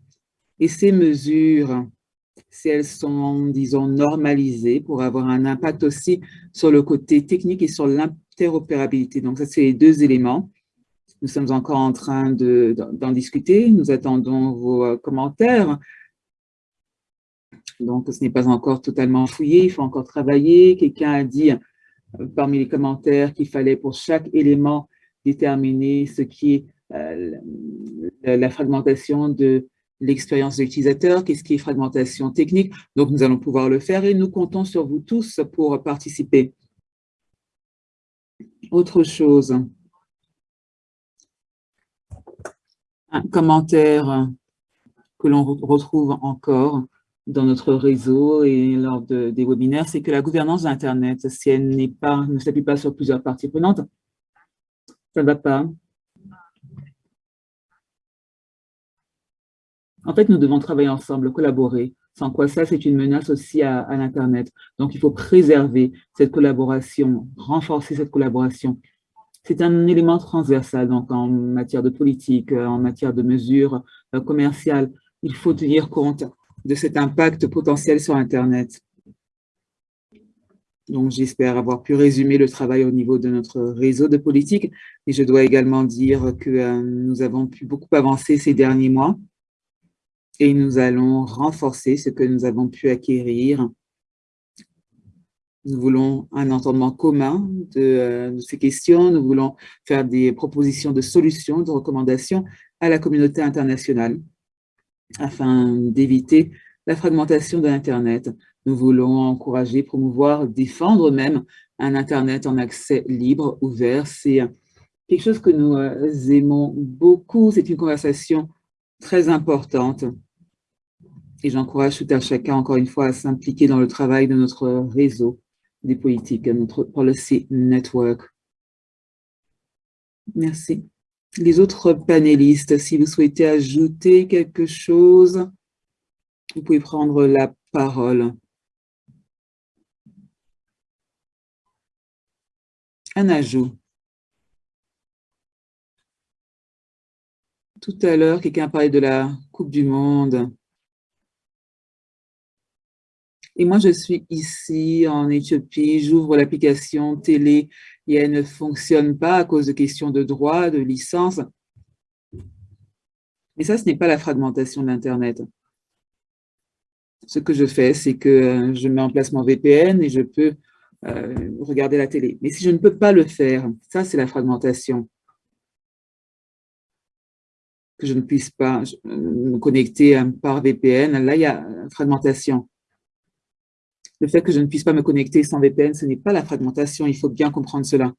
S1: Et ces mesures, si elles sont, disons, normalisées pour avoir un impact aussi sur le côté technique et sur l'interopérabilité. Donc ça, c'est les deux éléments. Nous sommes encore en train d'en discuter. Nous attendons vos euh, commentaires. Donc, ce n'est pas encore totalement fouillé, il faut encore travailler. Quelqu'un a dit euh, parmi les commentaires qu'il fallait pour chaque élément déterminer ce qui est euh, la fragmentation de l'expérience de l'utilisateur, qu'est-ce qui est fragmentation technique. Donc, nous allons pouvoir le faire et nous comptons sur vous tous pour participer. Autre chose. Un commentaire que l'on retrouve encore dans notre réseau et lors des webinaires, c'est que la gouvernance d'Internet, si elle pas, ne s'appuie pas sur plusieurs parties prenantes, ça ne va pas. En fait, nous devons travailler ensemble, collaborer, sans quoi ça, c'est une menace aussi à, l'Internet. Donc, il faut préserver cette collaboration, renforcer cette collaboration. C'est un élément transversal, donc en matière de politique, en matière de mesures euh, commerciales. Il faut tenir compte de cet impact potentiel sur Internet. Donc, j'espère avoir pu résumer le travail au niveau de notre réseau de politique. Et je dois également dire que euh, nous avons pu beaucoup avancer ces derniers mois et nous allons renforcer ce que nous avons pu acquérir. Nous voulons un entendement commun de, de, ces questions, nous voulons faire des propositions de solutions, de recommandations à la communauté internationale afin d'éviter la fragmentation de l'Internet. Nous voulons encourager, promouvoir, défendre même un Internet en accès libre, ouvert. C'est quelque chose que nous euh, aimons beaucoup. C'est une conversation très importante. Et j'encourage tout à chacun, encore une fois, à s'impliquer dans le travail de notre réseau des politiques, notre Policy Network. Merci. Les autres panélistes, si vous souhaitez ajouter quelque chose, vous pouvez prendre la parole. Un ajout. Tout à l'heure, quelqu'un parlé de la Coupe du Monde. Et moi, je suis ici en Éthiopie, j'ouvre l'application télé et elle ne fonctionne pas à cause de questions de droit, de licence. Mais ça, ce n'est pas la fragmentation de l'Internet. Ce que je fais, c'est que euh, je mets en place mon VPN et je peux euh, regarder la télé. Mais si je ne peux pas le faire, ça, c'est la fragmentation. Que je ne puisse pas euh, me connecter par VPN, là, il y a fragmentation. Le fait que je ne puisse pas me connecter sans VPN, ce n'est pas la fragmentation, il faut bien comprendre cela.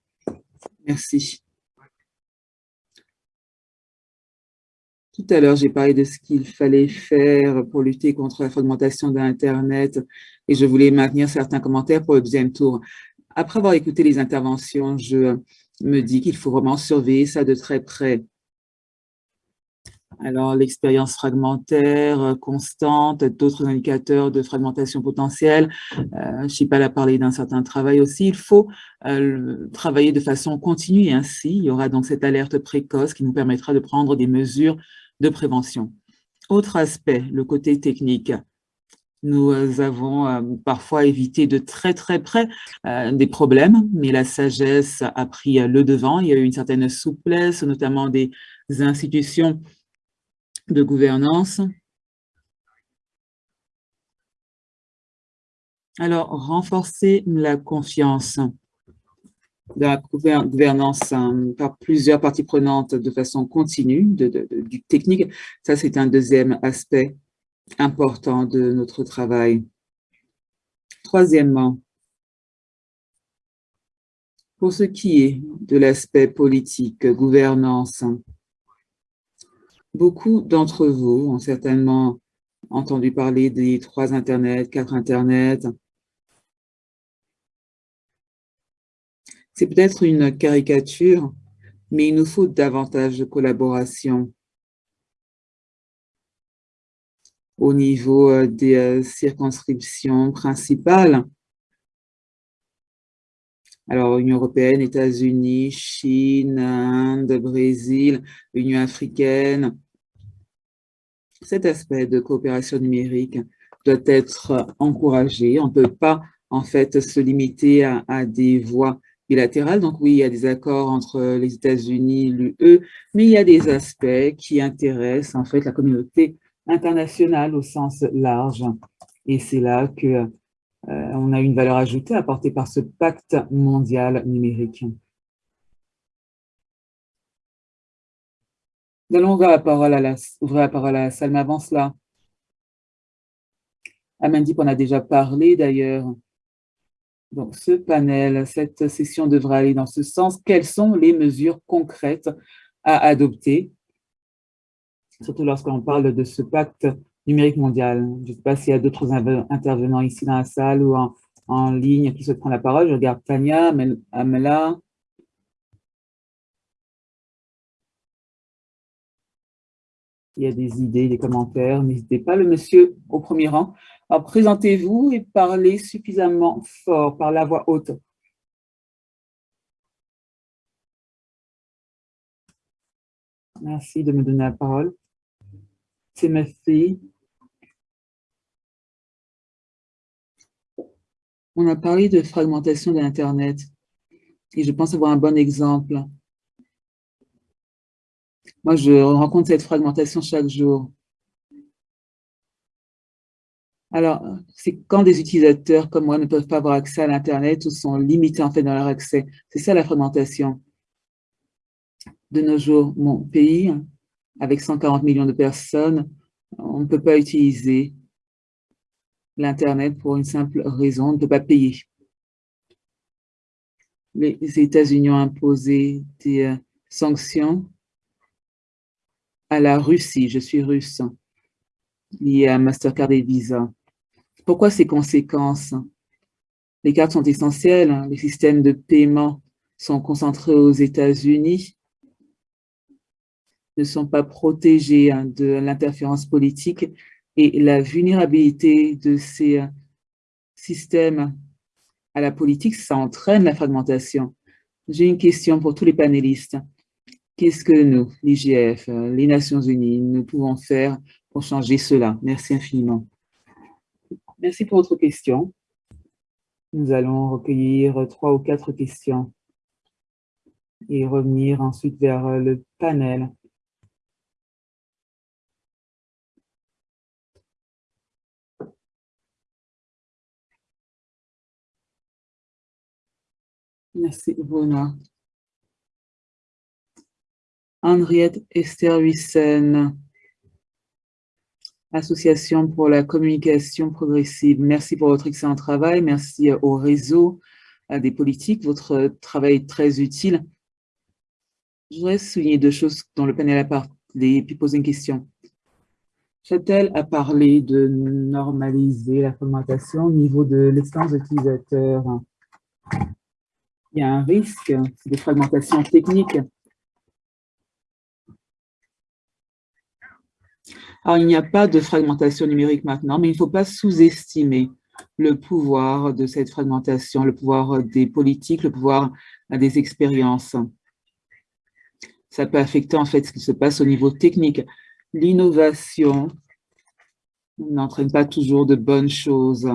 S1: Merci. Tout à l'heure, j'ai parlé de ce qu'il fallait faire pour lutter contre la fragmentation d'Internet et je voulais maintenir certains commentaires pour le deuxième tour. Après avoir écouté les interventions, je me dis qu'il faut vraiment surveiller ça de très près. Alors, l'expérience fragmentaire euh, constante, d'autres indicateurs de fragmentation potentielle. Euh, Chipal a parlé d'un certain travail aussi. Il faut euh, travailler de façon continue et ainsi, il y aura donc cette alerte précoce qui nous permettra de prendre des mesures de prévention. Autre aspect, le côté technique. Nous avons euh, parfois évité de très très près des problèmes, mais la sagesse a pris le devant. Il y a eu une certaine souplesse, notamment des institutions de gouvernance. Alors, renforcer la confiance de la gouvernance hein, par plusieurs parties prenantes de façon continue, du technique, ça c'est un deuxième aspect important de notre travail. Troisièmement, pour ce qui est de l'aspect politique, gouvernance, Beaucoup d'entre vous ont certainement entendu parler des trois Internets, quatre Internets. C'est peut-être une caricature, mais il nous faut davantage de collaboration au niveau euh, des euh, circonscriptions principales. Alors, Union européenne, États-Unis, Chine, Inde, Brésil, Union africaine, cet aspect de coopération numérique doit être encouragé. On ne peut pas, en fait, se limiter à, des voies bilatérales. Donc oui, il y a des accords entre les États-Unis, l'UE, mais il y a des aspects qui intéressent, en fait, la communauté internationale au sens large. Et c'est là que euh, on a une valeur ajoutée apportée par ce pacte mondial numérique. Nous allons ouvrir la parole à la, ouvrir la, avant cela. Amandip en a déjà parlé d'ailleurs. Donc, ce panel, cette session devra aller dans ce sens. Quelles sont les mesures concrètes à adopter, surtout lorsqu'on parle de ce pacte numérique mondial? Je ne sais pas s'il y a d'autres intervenants ici dans la salle ou en, en, ligne qui se prennent la parole. Je regarde Tania, Amela, il y a des idées, des commentaires, n'hésitez pas. Le monsieur au premier rang. Alors, présentez-vous et parlez suffisamment fort, par la voix haute. Merci de me donner la parole. C'est ma fille. On a parlé de fragmentation de l'Internet et je pense avoir un bon exemple. Moi, je rencontre cette fragmentation chaque jour. Alors, c'est quand des utilisateurs comme moi ne peuvent pas avoir accès à l'Internet ou sont limités en fait dans leur accès. C'est ça la fragmentation. De nos jours, mon pays, avec 140 millions de personnes, on ne peut pas utiliser l'Internet pour une simple raison, on ne peut pas payer. Les États-Unis ont imposé des euh, sanctions à la Russie, je suis russe, lié à Mastercard et Visa. Pourquoi ces conséquences? Les cartes sont essentielles, les systèmes de paiement sont concentrés aux États-Unis, ne sont pas protégés hein, de l'interférence politique et la vulnérabilité de ces euh, systèmes à la politique, ça entraîne la fragmentation. J'ai une question pour tous les panélistes. Qu'est-ce que nous, l'IGF, les Nations Unies, nous pouvons faire pour changer cela? Merci infiniment. Merci pour votre question. Nous allons recueillir trois ou quatre questions et revenir ensuite vers le panel. Merci, Rona. Henriette Esterwissen, Association pour la communication progressive. Merci pour votre excellent travail. Merci au réseau des politiques. Votre travail est très utile. Je voudrais souligner deux choses dont le panel et puis poser une question. Châtel a parlé de normaliser la fragmentation au niveau de l'expérience utilisateur. Il y a un risque de fragmentation technique. Alors, il n'y a pas de fragmentation numérique maintenant, mais il ne faut pas sous-estimer le pouvoir de cette fragmentation, le pouvoir des politiques, le pouvoir des expériences. Ça peut affecter en fait ce qui se passe au niveau technique. L'innovation n'entraîne pas toujours de bonnes choses.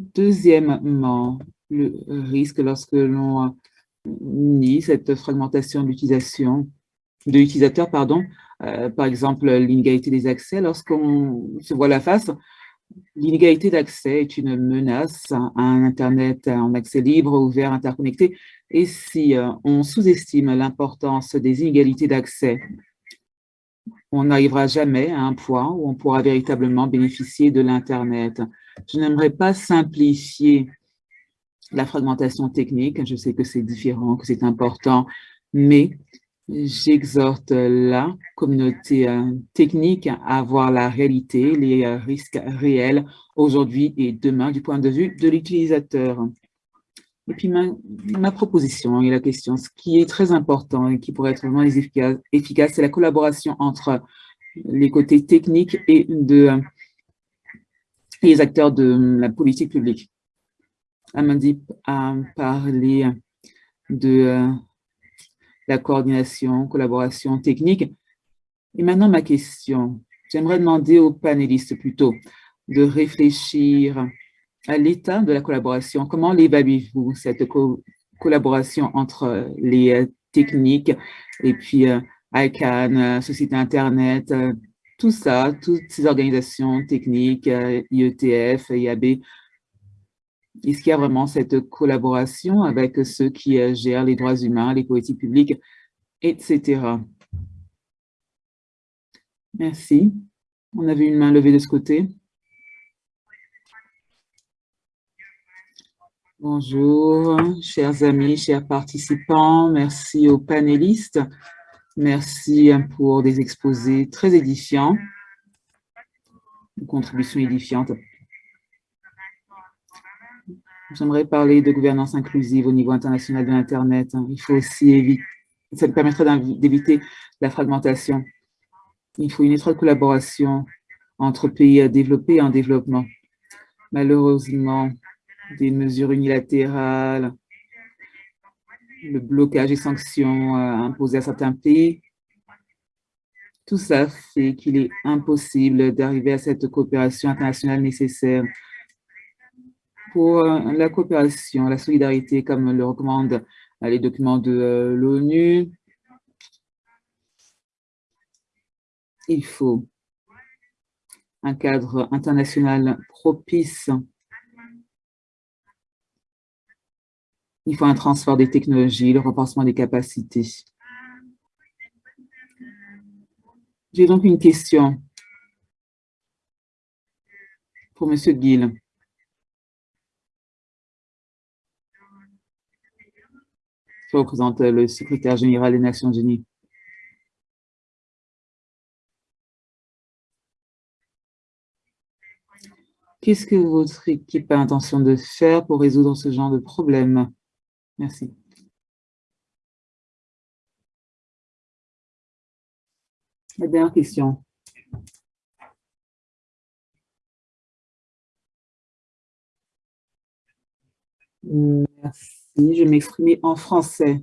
S1: Deuxièmement, le risque lorsque l'on nie cette fragmentation d'utilisation, de l'utilisateur, pardon, euh, par exemple l'inégalité des accès, lorsqu'on se voit la face, L'inégalité d'accès est une menace à un Internet en accès libre, ouvert, interconnecté. Et si euh, on sous-estime l'importance des inégalités d'accès, on n'arrivera jamais à un point où on pourra véritablement bénéficier de l'Internet. Je n'aimerais pas simplifier la fragmentation technique. Je sais que c'est différent, que c'est important, mais J'exhorte la communauté euh, technique à voir la réalité, les euh, risques réels aujourd'hui et demain du point de vue de l'utilisateur. Et puis ma, proposition et la question, ce qui est très important et qui pourrait être vraiment efficace, c'est la collaboration entre les côtés techniques et de, les acteurs de la politique publique. Amandip a parlé de euh, la coordination, collaboration technique. Et maintenant, ma question. J'aimerais demander aux panélistes plutôt de réfléchir à l'état de la collaboration. Comment l'évaluez-vous, cette collaboration entre les euh, techniques et puis euh, ICANN, euh, Société Internet, tout ça, toutes ces organisations techniques, IETF, IAB, est-ce qu'il y a vraiment cette collaboration avec ceux qui euh, gèrent les droits humains, les politiques publiques, etc. Merci. On avait une main levée de ce côté. Bonjour, chers amis, chers participants. Merci aux panélistes. Merci pour des exposés très édifiants, des contributions édifiantes. J'aimerais parler de gouvernance inclusive au niveau international de l'Internet. Il faut aussi éviter, ça permettrait d'éviter la fragmentation. Il faut une étroite collaboration entre pays développés et en développement. Malheureusement, des mesures unilatérales, le blocage et sanctions euh, imposées à certains pays, tout ça fait qu'il est impossible d'arriver à cette coopération internationale nécessaire pour euh, la coopération, la solidarité, comme le recommandent euh, les documents de euh, l'ONU. Il faut un cadre international propice. Il faut un transfert des technologies, le renforcement des capacités. J'ai donc une question pour M. Gill. Représente le secrétaire général des Nations Unies. Qu'est-ce que votre équipe a l'intention de faire pour résoudre ce genre de problème? Merci. La dernière question. Merci je vais m'exprimer en français.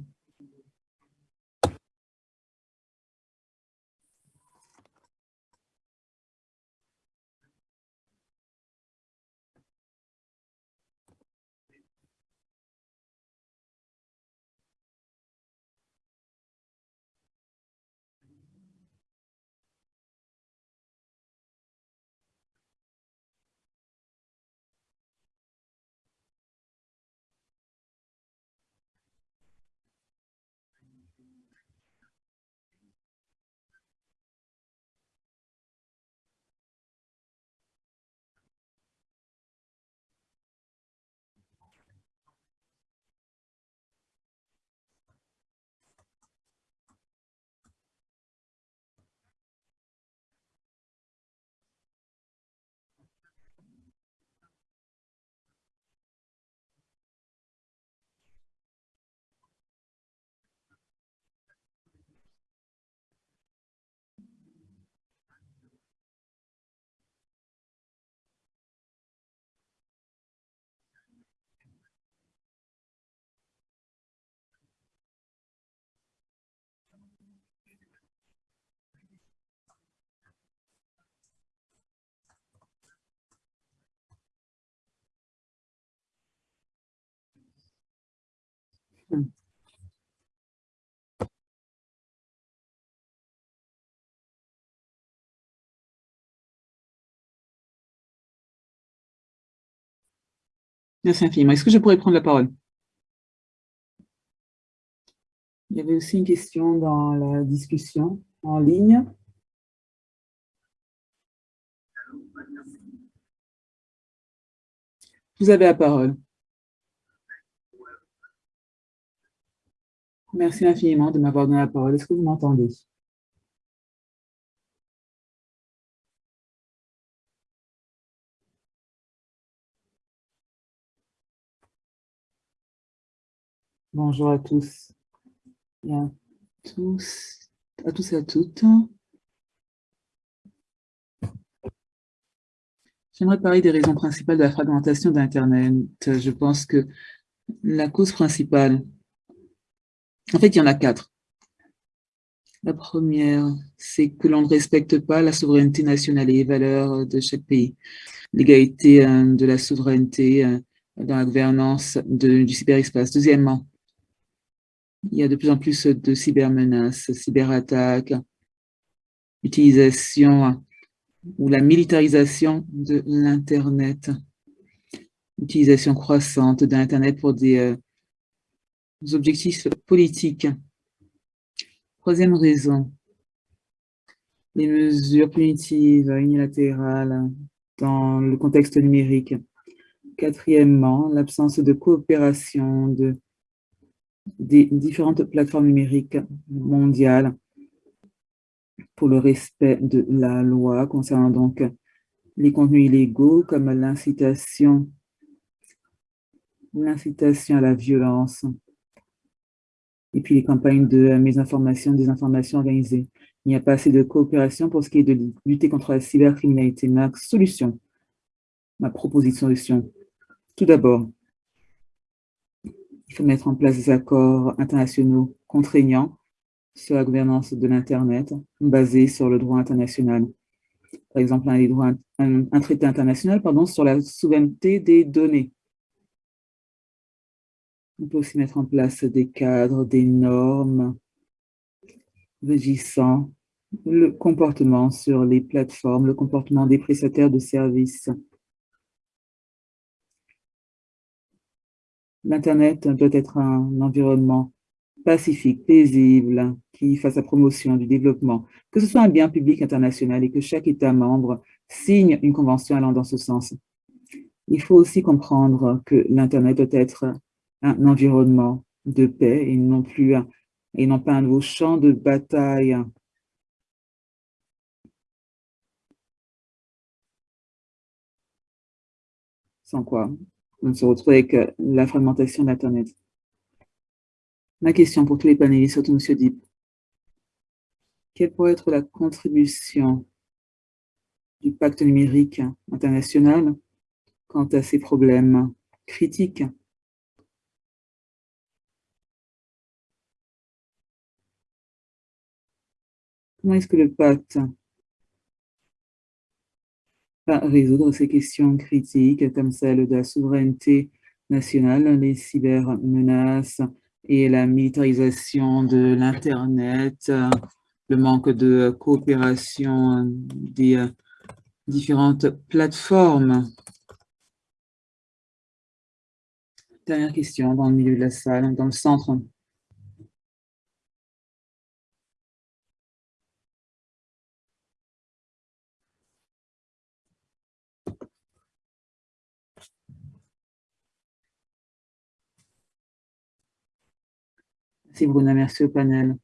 S1: Merci infiniment. Est-ce que je pourrais prendre la parole? Il y avait aussi une question dans la discussion en ligne. Vous avez la parole. Merci infiniment de m'avoir donné la parole. Est-ce que vous m'entendez? Bonjour à tous et à tous, à tous et à toutes. J'aimerais parler des raisons principales de la fragmentation d'Internet. Je pense que la cause principale, en fait, il y en a quatre. La première, c'est que l'on ne respecte pas la souveraineté nationale et les valeurs de chaque pays. L'égalité euh, de la souveraineté euh, dans la gouvernance du cyberespace. Deuxièmement, il y a de plus en plus de cybermenaces, cyberattaques, utilisation ou la militarisation de l'Internet, utilisation croissante d'Internet pour des, euh, objectifs politiques. Troisième raison, les mesures punitives unilatérales dans le contexte numérique. Quatrièmement, l'absence de coopération de, des différentes plateformes numériques mondiales pour le respect de la loi concernant donc les contenus illégaux comme l'incitation l'incitation à la violence et puis les campagnes de mésinformation, des informations organisées. Il n'y a pas assez de coopération pour ce qui est de lutter contre la cybercriminalité. Ma solution, ma proposition de solution. Tout d'abord, il faut mettre en place des accords internationaux contraignants sur la gouvernance de l'Internet, basés sur le droit international. Par exemple, un, traité international sur la souveraineté des données. On peut aussi mettre en place des cadres, des normes régissant le comportement sur les plateformes, le comportement des prestataires de services. L'Internet doit être un environnement pacifique, paisible, qui fasse la promotion du développement, que ce soit un bien public international et que chaque État membre signe une convention allant dans ce sens. Il faut aussi comprendre que l'Internet doit être un environnement de paix et non plus un, et non pas un nouveau champ de bataille. Sans quoi on se retrouve avec euh, la fragmentation d'Internet. Ma question pour tous les panélistes, surtout M. Deep. Quelle pourrait être la contribution du pacte numérique international quant à ces problèmes critiques? Comment est-ce que le pacte résoudre ces questions critiques comme celle de la souveraineté nationale, les cybermenaces et la militarisation de l'Internet, le manque de coopération des différentes plateformes. Dernière question dans le milieu de la salle, dans le centre. Merci Bruna, merci au panel.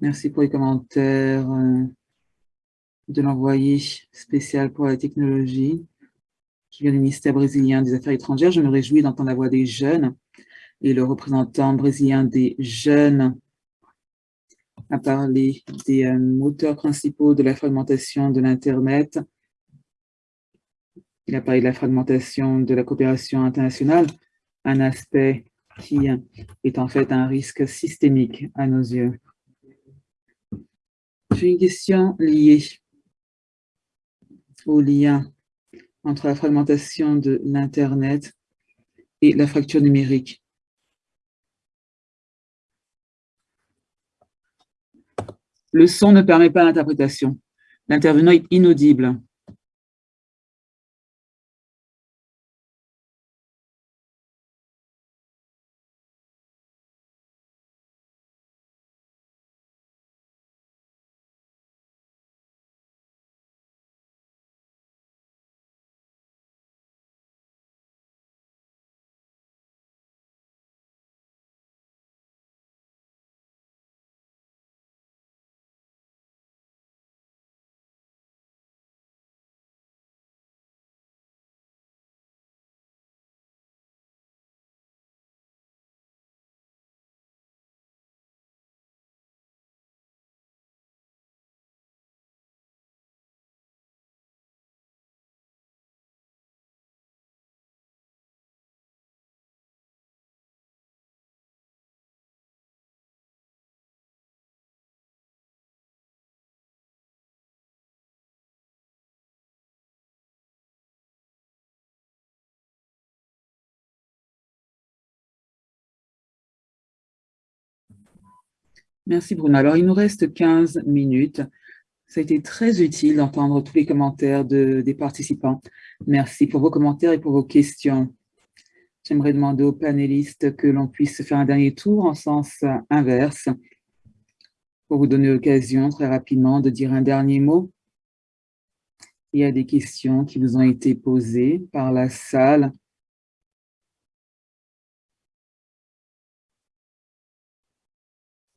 S1: Merci pour les commentaires euh, de l'envoyé spécial pour la technologie qui vient du ministère brésilien des Affaires étrangères. Je me réjouis d'entendre la voix des jeunes et le représentant brésilien des jeunes a parlé des euh, moteurs principaux de la fragmentation de l'Internet. Il a parlé de la fragmentation de la coopération internationale, un aspect qui est en fait un risque systémique à nos yeux. J'ai une question liée au lien entre la fragmentation de l'Internet et la fracture numérique. Le son ne permet pas l'interprétation. L'intervenant est inaudible. Merci Bruno. Alors, il nous reste 15 minutes. Ça a été très utile d'entendre tous les commentaires des participants. Merci pour vos commentaires et pour vos questions. J'aimerais demander aux panélistes que l'on puisse faire un dernier tour en sens inverse pour vous donner l'occasion très rapidement de dire un dernier mot. Il y a des questions qui vous ont été posées par la salle.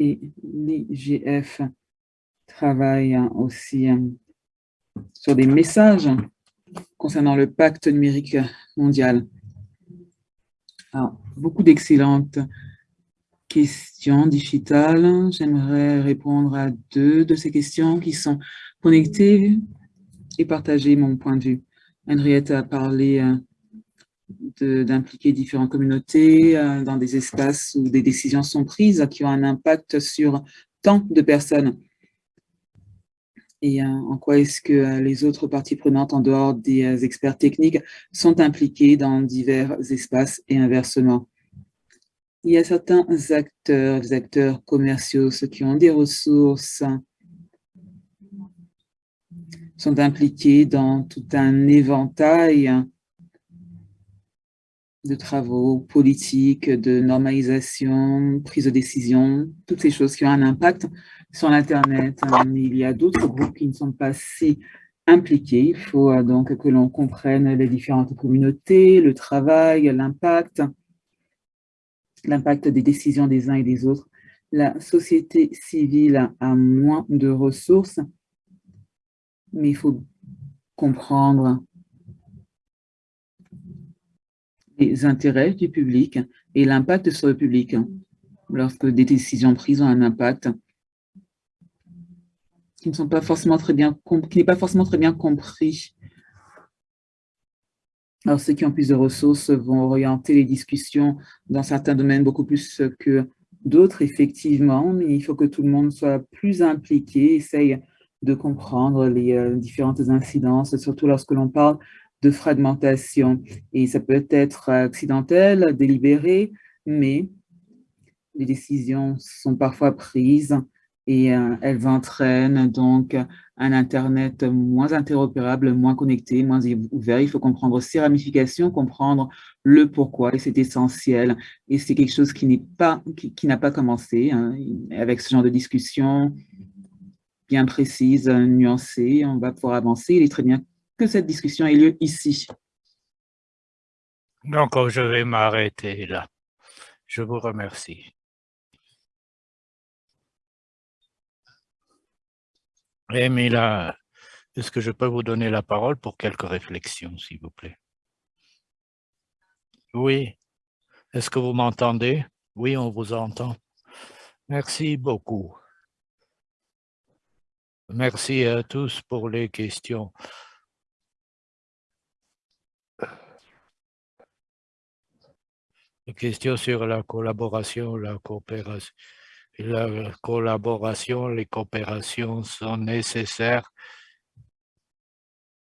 S1: Et l'IGF travaille aussi euh, sur des messages concernant le pacte numérique mondial. beaucoup d'excellentes questions digitales. J'aimerais répondre à deux de ces questions qui sont connectées et partager mon point de vue. Henriette a parlé euh, d'impliquer différentes communautés euh, dans des espaces où des décisions sont prises qui ont un impact sur tant de personnes. Et euh, en quoi est-ce que euh, les autres parties prenantes, en dehors des experts techniques, sont impliqués dans divers espaces et inversement? Il y a certains acteurs, des acteurs commerciaux, ceux qui ont des ressources, sont impliqués dans tout un éventail de travaux politiques, de normalisation, prise de décision, toutes ces choses qui ont un impact sur l'Internet. Il y a d'autres groupes qui ne sont pas si impliqués. Il faut euh, donc que l'on comprenne les différentes communautés, le travail, l'impact, l'impact des décisions des uns et des autres. La société civile a moins de ressources, mais il faut comprendre les intérêts du public et l'impact sur le public lorsque des décisions prises ont un impact qui ne sont pas forcément très bien qui n'est pas forcément très bien compris. Alors ceux qui ont plus de ressources vont orienter les discussions dans certains domaines beaucoup plus que d'autres, effectivement, mais il faut que tout le monde soit plus impliqué, essaye de comprendre les euh, différentes incidences, surtout lorsque l'on parle de fragmentation. Et ça peut être accidentel, délibéré, mais les décisions sont parfois prises et euh, elles entraînent donc un Internet moins interopérable, moins connecté, moins ouvert. Il faut comprendre ses ramifications, comprendre le pourquoi, et c'est essentiel. Et c'est quelque chose qui n'est pas, qui, n'a pas commencé hein. avec ce genre de discussion bien précise, nuancée. On va pouvoir avancer. Il est très bien que cette discussion ait lieu ici.
S2: Donc, je vais m'arrêter là. Je vous remercie. Emila, est-ce que je peux vous donner la parole pour quelques réflexions, s'il vous plaît? Oui. Est-ce que vous m'entendez? Oui, on vous entend. Merci beaucoup. Merci à tous pour les questions. Question sur la collaboration, la coopération. La collaboration, les coopérations sont nécessaires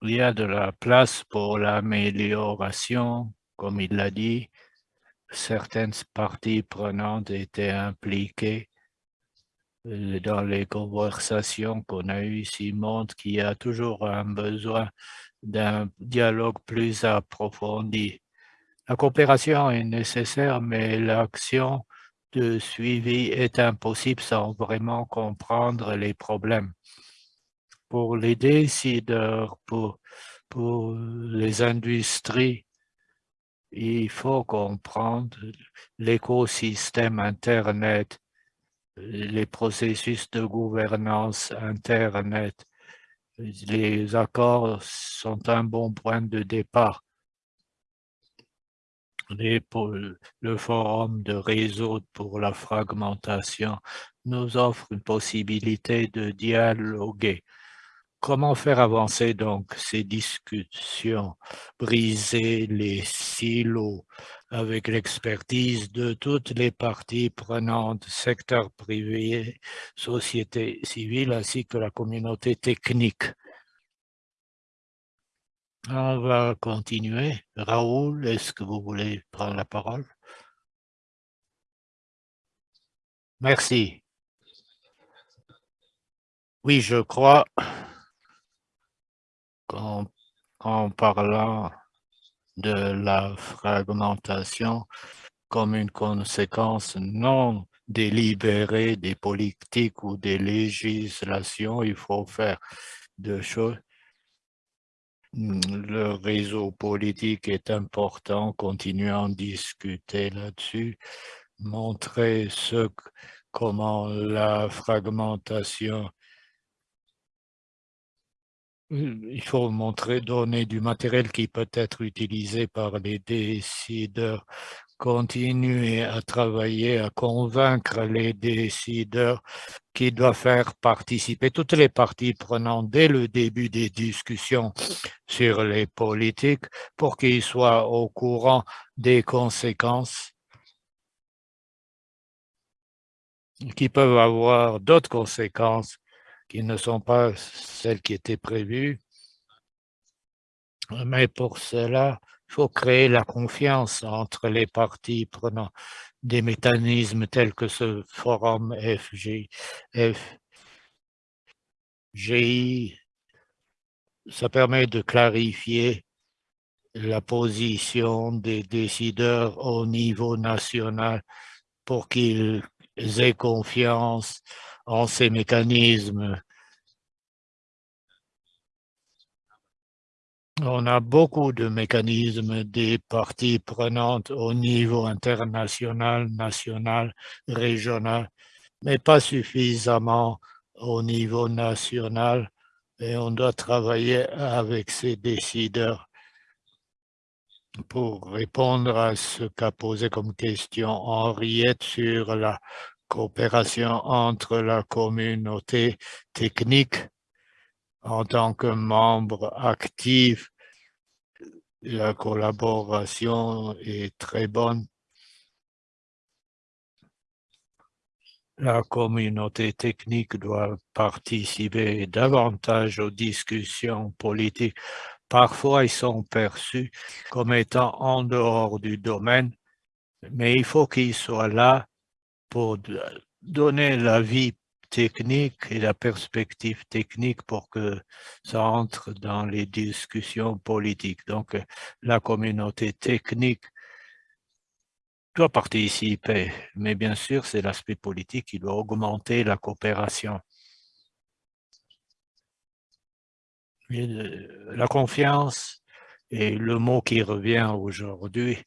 S2: il y a de la place pour l'amélioration, comme il l'a dit. Certaines parties prenantes étaient impliquées dans les conversations qu'on a eues ici montrent qu'il y a toujours un besoin d'un dialogue plus approfondi. La coopération est nécessaire, mais l'action de suivi est impossible sans vraiment comprendre les problèmes. Pour les décideurs, pour, les industries, il faut comprendre l'écosystème Internet, les processus de gouvernance Internet. Les accords sont un bon point de départ le forum de réseau pour la fragmentation nous offre une possibilité de dialoguer. Comment faire avancer donc ces discussions, briser les silos avec l'expertise de toutes les parties prenantes, secteur privé, société civile ainsi que la communauté technique? On va continuer. Raoul, est-ce que vous voulez prendre la parole? Merci. Oui, je crois qu'en parlant de la fragmentation comme une conséquence non délibérée des politiques ou des législations, il faut faire deux choses le réseau politique est important, continuer à en discuter là-dessus, montrer comment la fragmentation mmh, il faut montrer, donner du matériel qui peut être utilisé par les décideurs, continuer à travailler, à convaincre les décideurs qui doivent faire participer toutes les parties prenantes dès le début des discussions sur les politiques pour qu'ils soient au courant des conséquences qui peuvent avoir d'autres conséquences qui ne sont pas celles qui étaient prévues. Mais pour cela, il faut créer la confiance entre les parties prenant des mécanismes tels que ce forum FG, FGI. Ça permet de clarifier la position des décideurs au niveau national pour qu'ils aient confiance en ces mécanismes On a beaucoup de mécanismes des parties prenantes au niveau international, national, régional, mais pas suffisamment au niveau national et on doit travailler avec ces décideurs pour répondre à ce qu'a posé comme question Henriette sur la coopération entre la communauté technique en tant que membre actif, la collaboration est très bonne. La communauté technique doit participer davantage aux discussions politiques. Parfois, ils sont perçus comme étant en dehors du domaine, mais il faut qu'ils soient là pour donner l'avis technique et la perspective technique pour que ça entre dans les discussions politiques. Donc, la communauté technique doit participer, mais bien sûr, c'est l'aspect politique qui doit augmenter la coopération. La confiance est le mot qui revient aujourd'hui.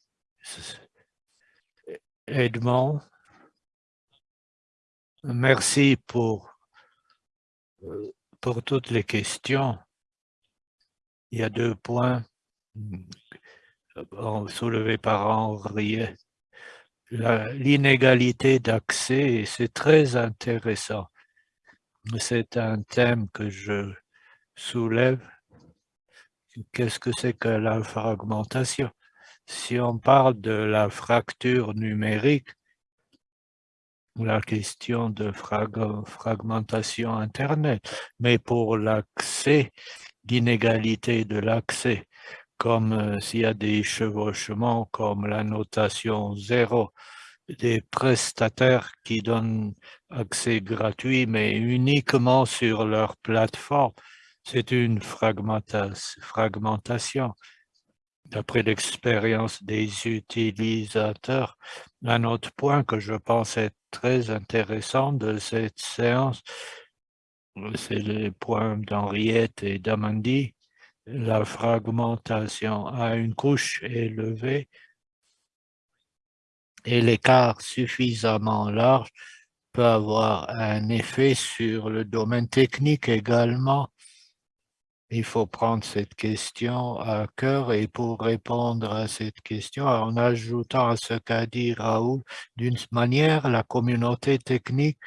S2: Edmond, Merci pour, euh, pour toutes les questions. Il y a deux points soulevés par Henri. L'inégalité d'accès, c'est très intéressant. C'est un thème que je soulève. Qu'est-ce que c'est que la fragmentation? Si on parle de la fracture numérique, la question de fragmentation Internet. Mais pour l'accès, d'inégalité de l'accès, comme euh, s'il y a des chevauchements, comme la notation zéro, des prestataires qui donnent accès gratuit, mais uniquement sur leur plateforme. C'est une fragmentation. D'après l'expérience des utilisateurs, un autre point que je pense être très intéressant de cette séance, c'est les points d'Henriette et d'Amandie. La fragmentation à une couche élevée et l'écart suffisamment large peut avoir un effet sur le domaine technique également. Il faut prendre cette question à cœur et pour répondre à cette question, en ajoutant à ce qu'a dit Raoul, d'une manière, la communauté technique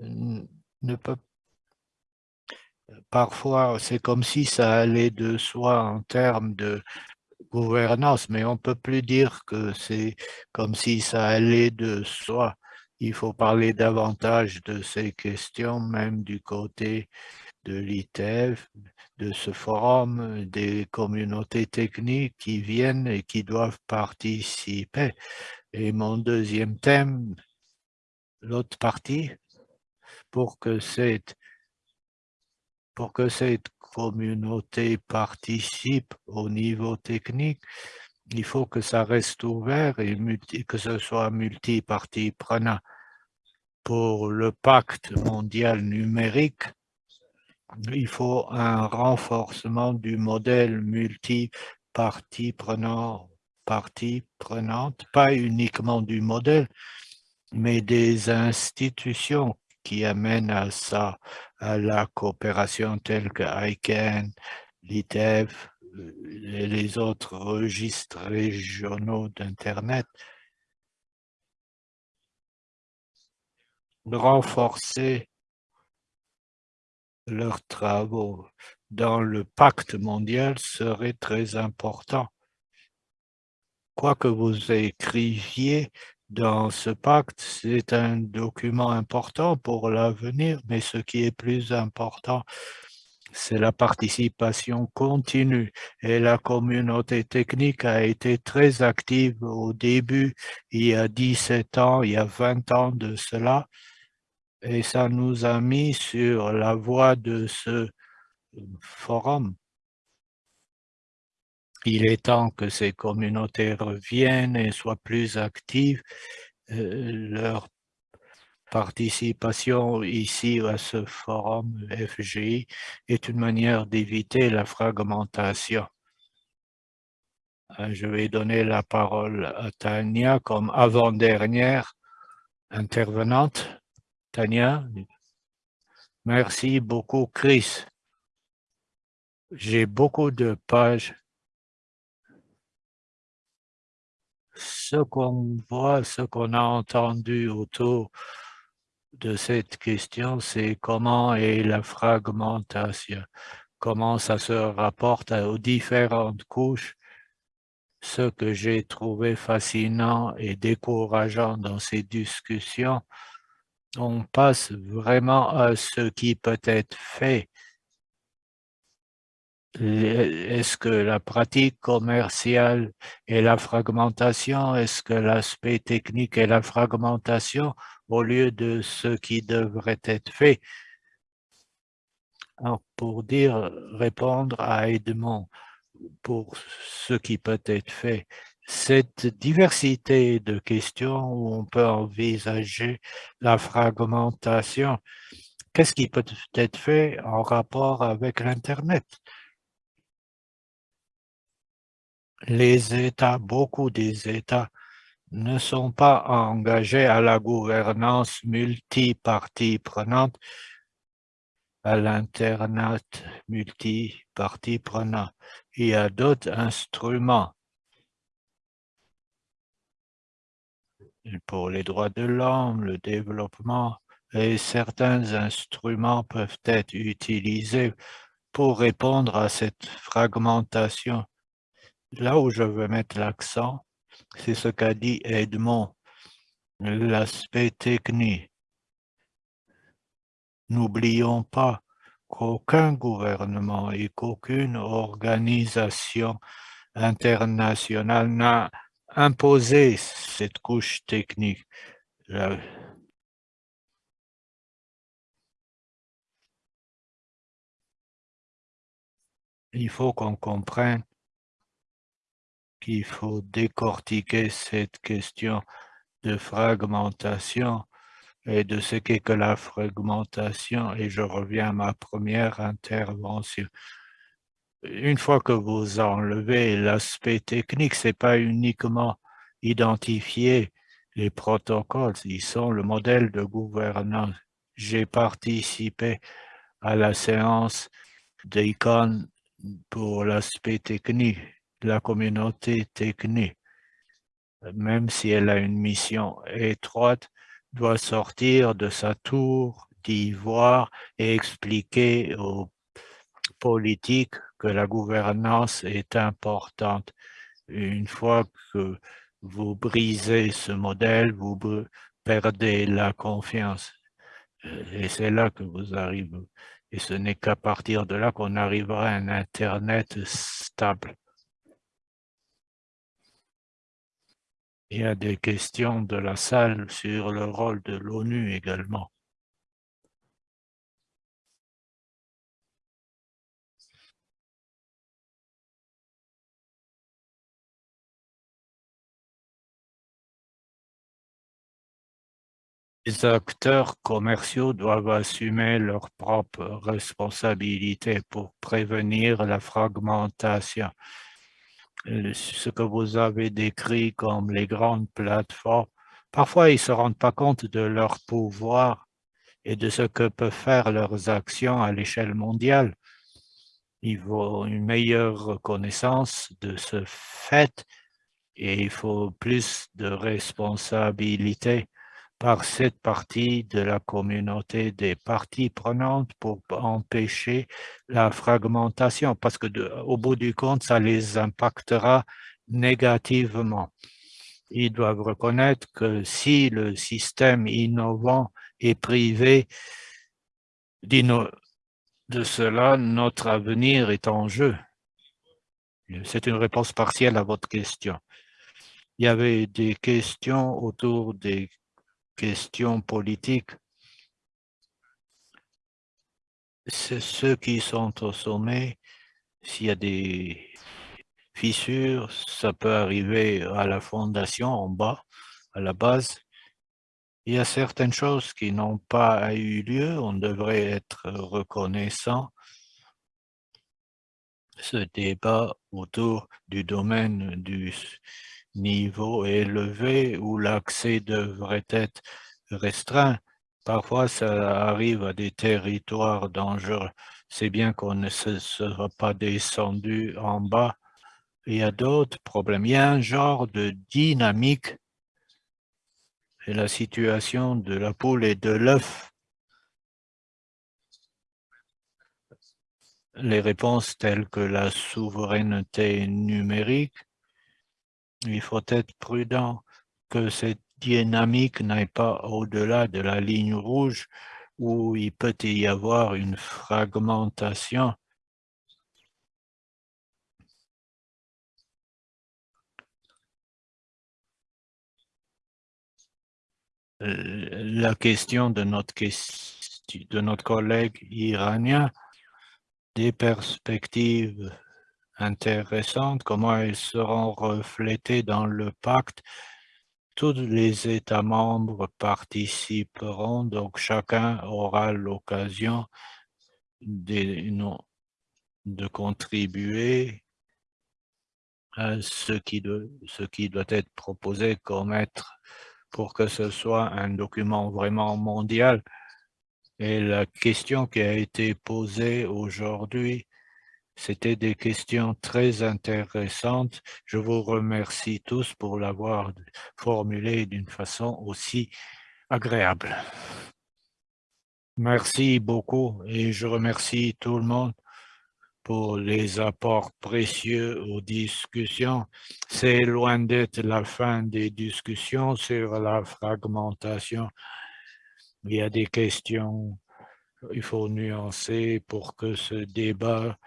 S2: ne peut Parfois, c'est comme si ça allait de soi en termes de gouvernance, mais on ne peut plus dire que c'est comme si ça allait de soi. Il faut parler davantage de ces questions, même du côté de l'ITF, de ce forum, des communautés techniques qui viennent et qui doivent participer. Et mon deuxième thème, l'autre partie, pour que cette, pour que cette communauté participe au niveau technique, il faut que ça reste ouvert et que ce soit multi-parties prenant. Pour le pacte mondial numérique, il faut un renforcement du modèle multi-parties prenant, parties prenantes, pas uniquement du modèle, mais des institutions qui amènent à ça, à la coopération telle que ICANN, l'ITEF, et les autres registres régionaux d'Internet, renforcer leurs travaux dans le pacte mondial serait très important. Quoi que vous écriviez dans ce pacte, c'est un document important pour l'avenir, mais ce qui est plus important, c'est la participation continue et la communauté technique a été très active au début, il y a 17 ans, il y a 20 ans de cela, et ça nous a mis sur la voie de ce forum. Il est temps que ces communautés reviennent et soient plus actives. Euh, leur participation ici à ce forum FGI est une manière d'éviter la fragmentation. Euh, je vais donner la parole à Tania comme avant-dernière intervenante. Tania, merci beaucoup Chris. J'ai beaucoup de pages. Ce qu'on voit, ce qu'on a entendu autour de cette question, c'est comment est la fragmentation, comment ça se rapporte aux différentes couches. Ce que j'ai trouvé fascinant et décourageant dans ces discussions, on passe vraiment à ce qui peut être fait. Est-ce que la pratique commerciale et la fragmentation, est-ce que l'aspect technique et la fragmentation au lieu de ce qui devrait être fait? Alors, pour dire, répondre à Edmond, pour ce qui peut être fait, cette diversité de questions où on peut envisager la fragmentation, qu'est-ce qui peut être fait en rapport avec l'Internet? Les États, beaucoup des États ne sont pas engagés à la gouvernance multipartie prenante, à l'Internet multipartie prenante. Il y a d'autres instruments pour les droits de l'homme, le développement, et certains instruments peuvent être utilisés pour répondre à cette fragmentation. Là où je veux mettre l'accent, c'est ce qu'a dit Edmond, l'aspect technique. N'oublions pas qu'aucun gouvernement et qu'aucune organisation internationale n'a imposé cette couche technique. il faut qu'on comprenne qu'il faut décortiquer cette question de fragmentation et de ce qu'est que la fragmentation, et je reviens à ma première intervention. Une fois que vous enlevez l'aspect technique, c'est pas uniquement identifier les protocoles, ils sont le modèle de gouvernance. J'ai participé à la séance d'ICON pour l'aspect technique, la communauté technique, même si elle a une mission étroite, doit sortir de sa tour d'ivoire et expliquer aux politiques que la gouvernance est importante. Une fois que vous brisez ce modèle, vous perdez la confiance. Et c'est là que vous arrivez. Et ce n'est qu'à partir de là qu'on arrivera à un Internet stable. Il y a des questions de la salle sur le rôle de l'ONU également. Les acteurs commerciaux doivent assumer leurs propres responsabilités pour prévenir la fragmentation ce que vous avez décrit comme les grandes plateformes, parfois ils ne se rendent pas compte de leur pouvoir et de ce que peuvent faire leurs actions à l'échelle mondiale. Il faut une meilleure reconnaissance de ce fait et il faut plus de responsabilité par cette partie de la communauté des parties prenantes pour empêcher la fragmentation, parce que au bout du compte, ça les impactera négativement. Ils doivent reconnaître que si le système innovant est privé de cela, notre avenir est en jeu. C'est une réponse partielle à votre question. Il y avait des questions autour des questions politiques, ceux qui sont au sommet. S'il y a des fissures, ça peut arriver à la fondation en bas, à la base. Il y a certaines choses qui n'ont pas eu lieu, on devrait être reconnaissant. Ce débat autour du domaine du niveau élevé où l'accès devrait être restreint. Parfois, ça arrive à des territoires dangereux. C'est bien qu'on ne se sera pas descendu en bas. Il y a d'autres problèmes. Il y a un genre de dynamique et la situation de la poule et de l'œuf. Les réponses telles que la souveraineté numérique il faut être prudent que cette dynamique n'aille pas au-delà de la ligne rouge où il peut y avoir une fragmentation. Euh, la question de notre, de notre collègue iranien, des perspectives intéressantes, comment elles seront reflétées dans le pacte. Tous les États membres participeront, donc chacun aura l'occasion de, contribuer à ce qui doit être proposé comme être pour que ce soit un document vraiment mondial. Et la question qui a été posée aujourd'hui, c'était des questions très intéressantes. Je vous remercie tous pour l'avoir formulé d'une façon aussi agréable. Merci beaucoup et je remercie tout le monde pour les apports précieux aux discussions. C'est loin d'être la fin des discussions sur la fragmentation. Il y a des questions il faut nuancer pour que ce débat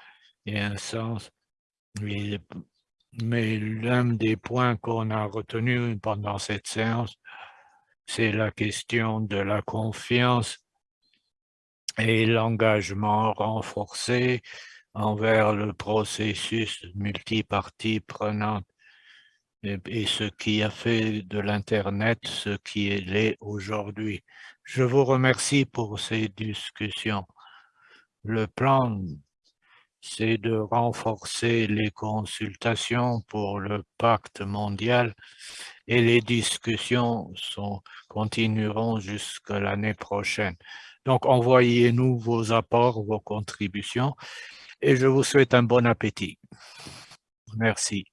S2: un sens. Mais, mais l'un des points qu'on a retenu pendant cette séance, c'est la question de la confiance et l'engagement renforcé envers le processus multipartie prenante et, ce qui a fait de l'Internet ce qui est aujourd'hui. Je vous remercie pour ces discussions. Le plan, c'est de renforcer les consultations pour le pacte mondial et les discussions sont, continueront jusqu'à l'année prochaine. Donc, envoyez-nous vos apports, vos contributions et je vous souhaite un bon appétit. Merci.